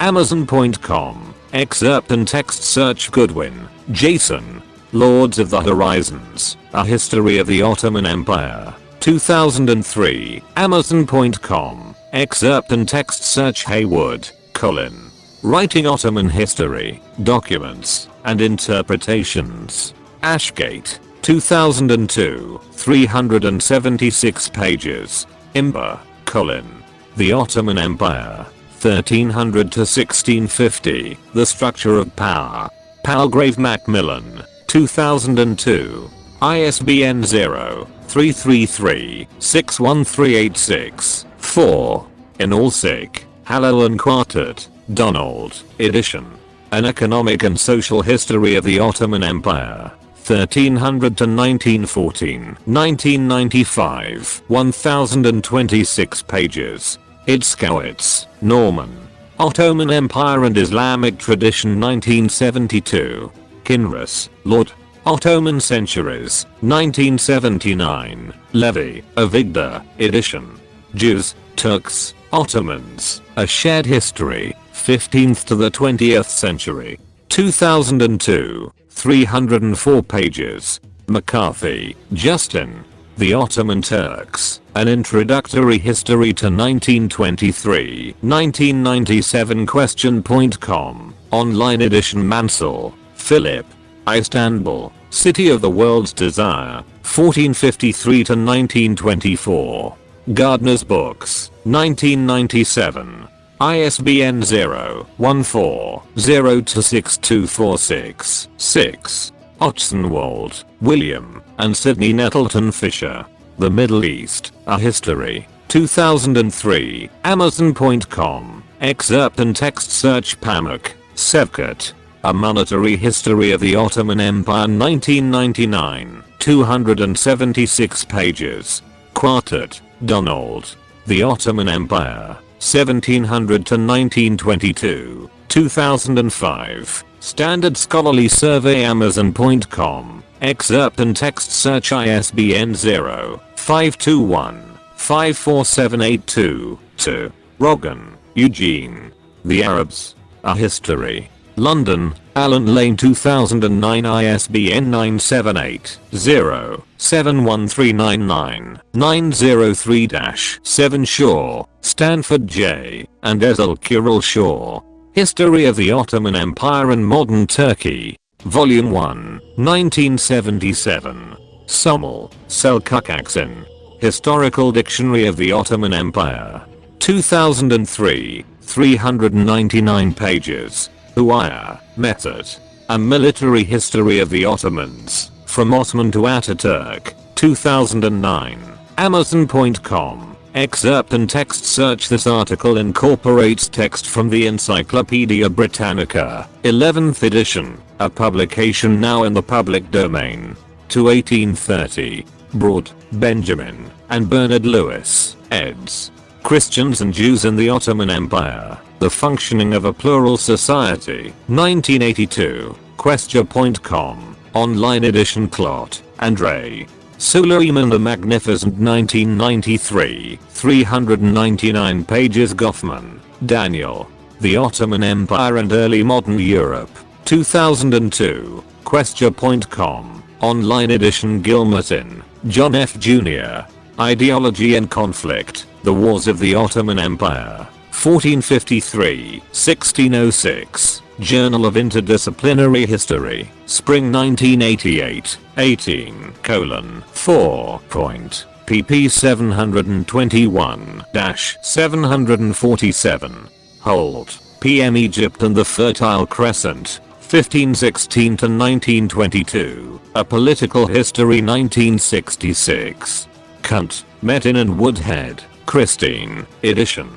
Amazon.com. Excerpt and text search Goodwin, Jason. Lords of the Horizons. A History of the Ottoman Empire. 2003. Amazon.com. Excerpt and text search Heywood, Colin. Writing Ottoman History, Documents, and Interpretations. Ashgate, 2002, 376 pages. Imber, Colin. The Ottoman Empire, 1300 to 1650, The Structure of Power. Palgrave Macmillan, 2002. ISBN 0-333-61386-4. In İnalcık, Halloran Quataert, Donald, edition. An Economic and Social History of the Ottoman Empire. 1300 to 1914, 1995, 1026 pages. Itzkowitz, Norman. Ottoman Empire and Islamic Tradition 1972. Kinross, Lord. Ottoman Centuries, 1979. Levy, Avigdor, edition. Jews, Turks, Ottomans, A Shared History, 15th to the 20th Century. 2002. 304 pages. McCarthy, Justin. The Ottoman Turks, An Introductory History to 1923, 1997 Questia.com, Online Edition Mansell, Philip. Istanbul, City of the World's Desire, 1453 to 1924. Gardner's Books, 1997. ISBN 0-14-026246-6. Ochsenwald, William, and Sidney Nettleton Fisher. The Middle East, A History. 2003, Amazon.com. Excerpt and text search Pamuk, Şevket. A Monetary History of the Ottoman Empire 1999. 276 pages. Quataert, Donald. The Ottoman Empire. 1700 to 1922, 2005. Standard Scholarly Survey Amazon.com. Excerpt and text search ISBN 0 521 54782 2. Rogan, Eugene. The Arabs. A History. London, Allen Lane 2009 ISBN 978-0-71399-903-7 Shaw, Stanford J. and Ezel Kural Shaw. History of the Ottoman Empire and Modern Turkey. Volume 1, 1977. Somel, Selçuk Historical Dictionary of the Ottoman Empire. 2003, 399 pages. Huaya, Method. A Military History of the Ottomans, from Ottoman to Ataturk, 2009. Amazon.com. Excerpt and text search This article incorporates text from the Encyclopedia Britannica, 11th edition, a publication now in the public domain. To 1830. Braude, Benjamin, and Bernard Lewis, eds. Christians and Jews in the Ottoman Empire, The Functioning of a Plural Society, 1982, Questia.com, online edition Clot, and Ray. Suleiman the Magnificent 1993, 399 pages Goffman, Daniel. The Ottoman Empire and Early Modern Europe, 2002, Questia.com, online edition Guilmartin, John F. Jr. Ideology and Conflict, The Wars of the Ottoman Empire, 1453-1606, Journal of Interdisciplinary History, Spring 1988, 18 colon 4 point pp 721-747. Holt, PM Egypt and the Fertile Crescent, 1516 to 1922, A Political History 1966. Kunt, Metin and Woodhead, Christine, edition.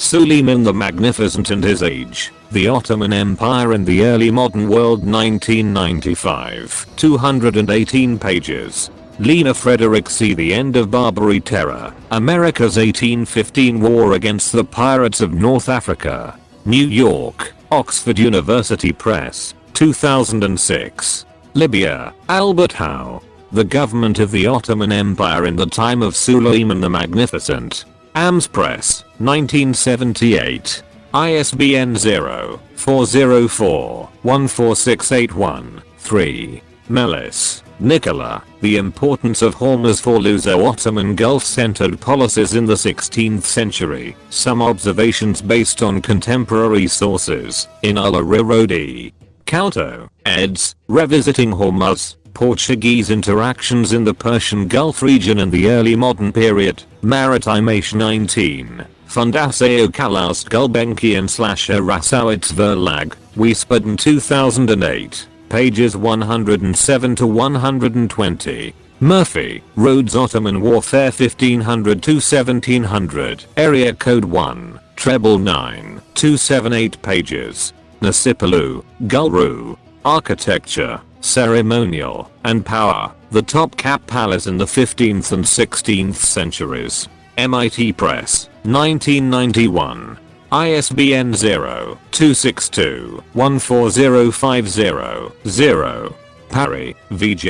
Suleiman the Magnificent and His Age, The Ottoman Empire in the Early Modern World 1995, 218 pages. Lena Frederick See The End of Barbary Terror, America's 1815 War Against the Pirates of North Africa. New York, Oxford University Press, 2006. Lybyer, Albert Howe. The government of the Ottoman Empire in the time of Suleiman the Magnificent. AMS Press, 1978. ISBN 0-404-14681-3. Melis, Nicola, The Importance of Hormuz for Luso-Ottoman Gulf-centered policies in the 16th century, some observations based on contemporary sources, in Al-Rirodi. Calto, eds, Revisiting Hormuz, Portuguese interactions in the Persian Gulf region in the early modern period, Maritime Age 19, Fundação Calouste Gulbenkian slash Harrassowitz Verlag, Wiesbaden 2008, pages 107 to 120. Murphy, Rhodes Ottoman Warfare 1500 to 1700, Area Code 1, Treble 9, 278 pages. Necipoğlu, Gülru, Architecture, Ceremonial, and Power, the Topkapı Palace in the 15th and 16th centuries. MIT Press, 1991. ISBN 0-262-14050-0. Parry, VJ.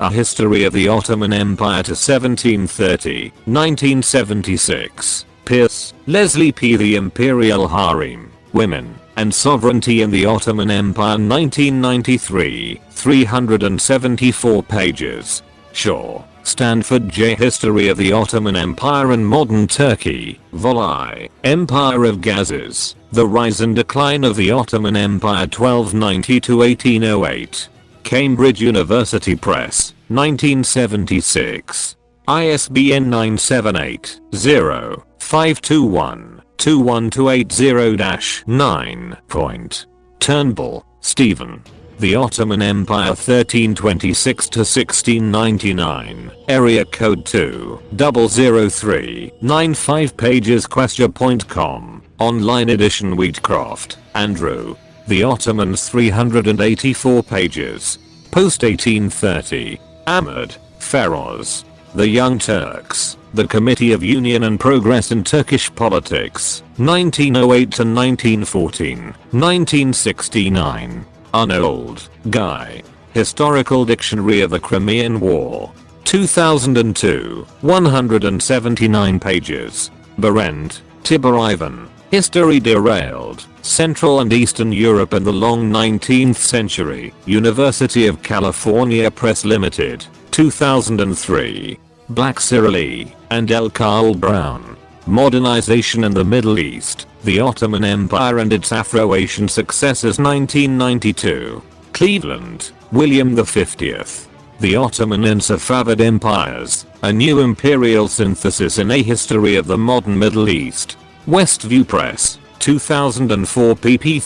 A History of the Ottoman Empire to 1730, 1976. Pierce, Leslie P. The Imperial Harem, Women, and Sovereignty in the Ottoman Empire 1993, 374 pages. Shaw, Stanford J. History of the Ottoman Empire and Modern Turkey, Vol I, Empire of Ghazes, The Rise and Decline of the Ottoman Empire 1290-1808. Cambridge University Press, 1976. ISBN 978 0 521 21280-9. Point. Turnbull, Stephen. The Ottoman Empire 1326 to 1699. Area code 2 003 95 pages Questia.com. Online edition Wheatcroft, Andrew. The Ottomans 384 pages. Post 1830. Ahmed, Feroz. The Young Turks. The Committee of Union and Progress in Turkish Politics, 1908 to 1914, 1969. Arnold, Guy. Historical Dictionary of the Crimean War. 2002, 179 pages. Berend, Tibor Ivan. History Derailed, Central and Eastern Europe in the Long 19th Century, University of California Press Limited, 2003. Black Cyrilli, and L. Carl Brown. Modernization in the Middle East, the Ottoman Empire and its Afro-Asian successors 1992. Cleveland, William the 50th. The Ottoman and Safavid Empires, a new imperial synthesis in a history of the modern Middle East. Westview Press, 2004 pp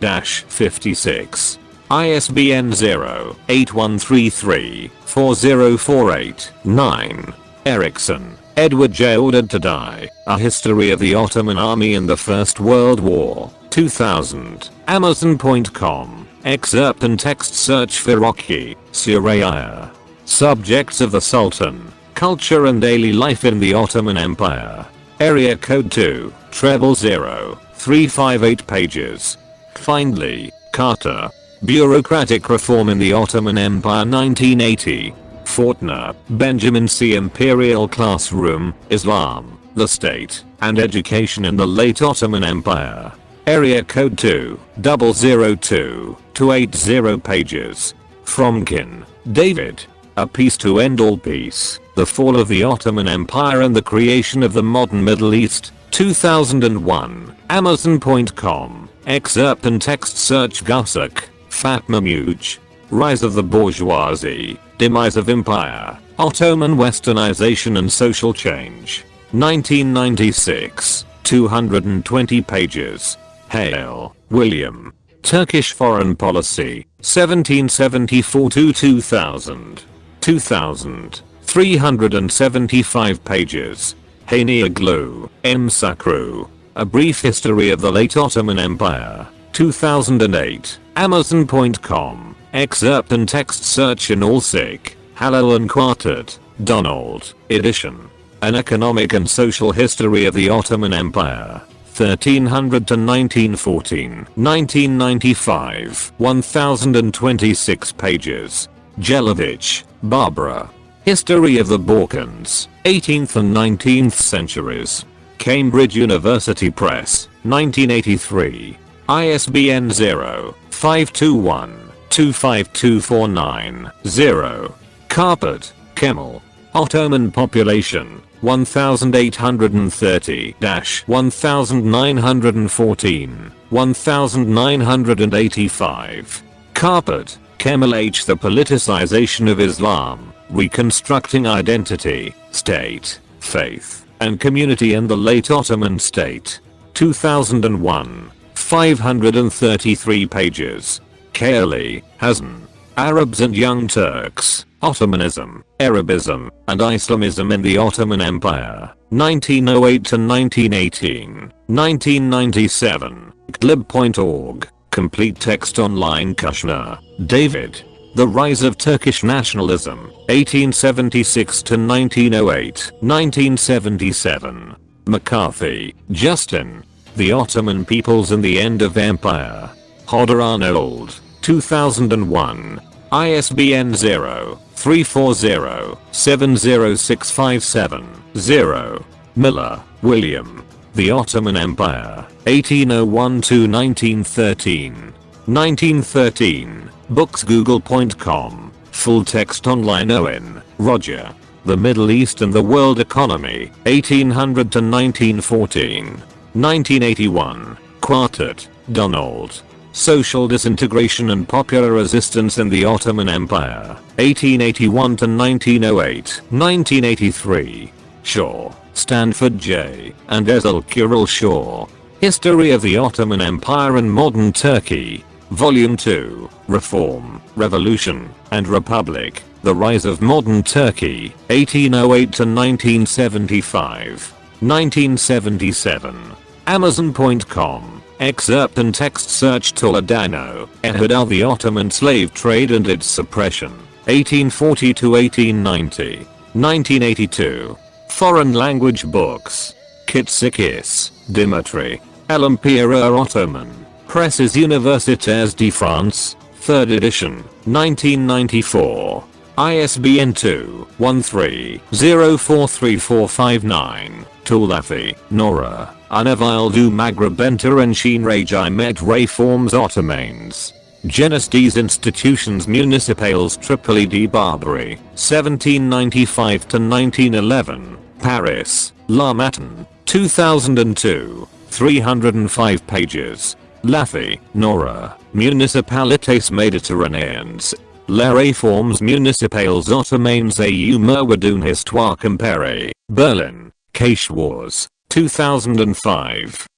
37-56. ISBN 0-8133-4048-9. Erickson, Edward J. Ordered to Die, A History of the Ottoman Army in the First World War, 2000. Amazon.com. Excerpt and text search for Rocky, Suraya. Subjects of the Sultan, Culture and Daily Life in the Ottoman Empire. Area code 2, treble 0, 358 pages. Findley, Carter. Bureaucratic Reform in the Ottoman Empire 1980. Fortna, Benjamin C. Imperial Classroom, Islam, the State, and Education in the Late Ottoman Empire. Area code 2, 002, 280 pages. Fromkin, David. A Peace to End All Peace, The Fall of the Ottoman Empire and the Creation of the Modern Middle East, 2001, Amazon.com, excerpt and text search Gusak, Fatma Muj, Rise of the Bourgeoisie, Demise of Empire, Ottoman Westernization and Social Change, 1996, 220 pages. Hale, William. Turkish Foreign Policy, 1774 to 2000. 2000. 375 pages. Hanioğlu, M. Sakru. A Brief History of the Late Ottoman Empire. 2008. Amazon.com. Excerpt and text search in all Allsick. Halloran Quataert. Donald. Edition. An Economic and Social History of the Ottoman Empire. 1300 to 1914, 1995, 1026 pages. Jelavich, Barbara. History of the Balkans, 18th and 19th centuries. Cambridge University Press, 1983. ISBN 0-521-25249-0. Karpat, Kemal. Ottoman population, 1830-1914, 1985. Karpat, Kemal H. The Politicization of Islam, Reconstructing Identity, State, Faith, and Community in the Late Ottoman State. 2001. 533 pages. Kayalı, Hasan. Arabs and Young Turks, Ottomanism, Arabism, and Islamism in the Ottoman Empire, 1908 to 1918, 1997, glib.org. Complete text online Kushner, David. The Rise of Turkish Nationalism, 1876 to 1908, 1977. McCarthy, Justin. The Ottoman Peoples and the End of Empire. Hodder Arnold, 2001. ISBN 0-340-70657-0. Miller, William. The Ottoman Empire, 1801-1913. 1913, books google.com, full text online Owen, Roger. The Middle East and the World Economy, 1800 to 1914. 1981, Quataert, Donald. Social disintegration and popular resistance in the Ottoman Empire, 1881 to 1908, 1983. Shaw, Stanford J. and Ezel Shaw. History of the Ottoman Empire and Modern Turkey. Volume 2, Reform, Revolution, and Republic. The Rise of Modern Turkey, 1808 to 1975. 1977. Amazon.com. Excerpt and text search Toledano, Ehud the Ottoman slave trade and its suppression. 1840 to 1890. 1982. Foreign language books. Kitsikis, Dimitri. L'Empire Ottoman. Presses Universitaires de France. 3rd edition. 1994. ISBN 2-13-043459. Toulafi, Nora. Anavil du Maghreb Ensheen Rajai Med Reforms Ottomans. Jeunesse des Institutions Municipales Tripoli de Barbary, 1795 to 1911, Paris, La Matin, 2002, 305 pages. Lafi, Nora, Municipalités Méditerranéennes. Les Réformes Municipales Ottomanes au Merwadoun Histoire Comparée, Berlin, Cache Wars, 2005.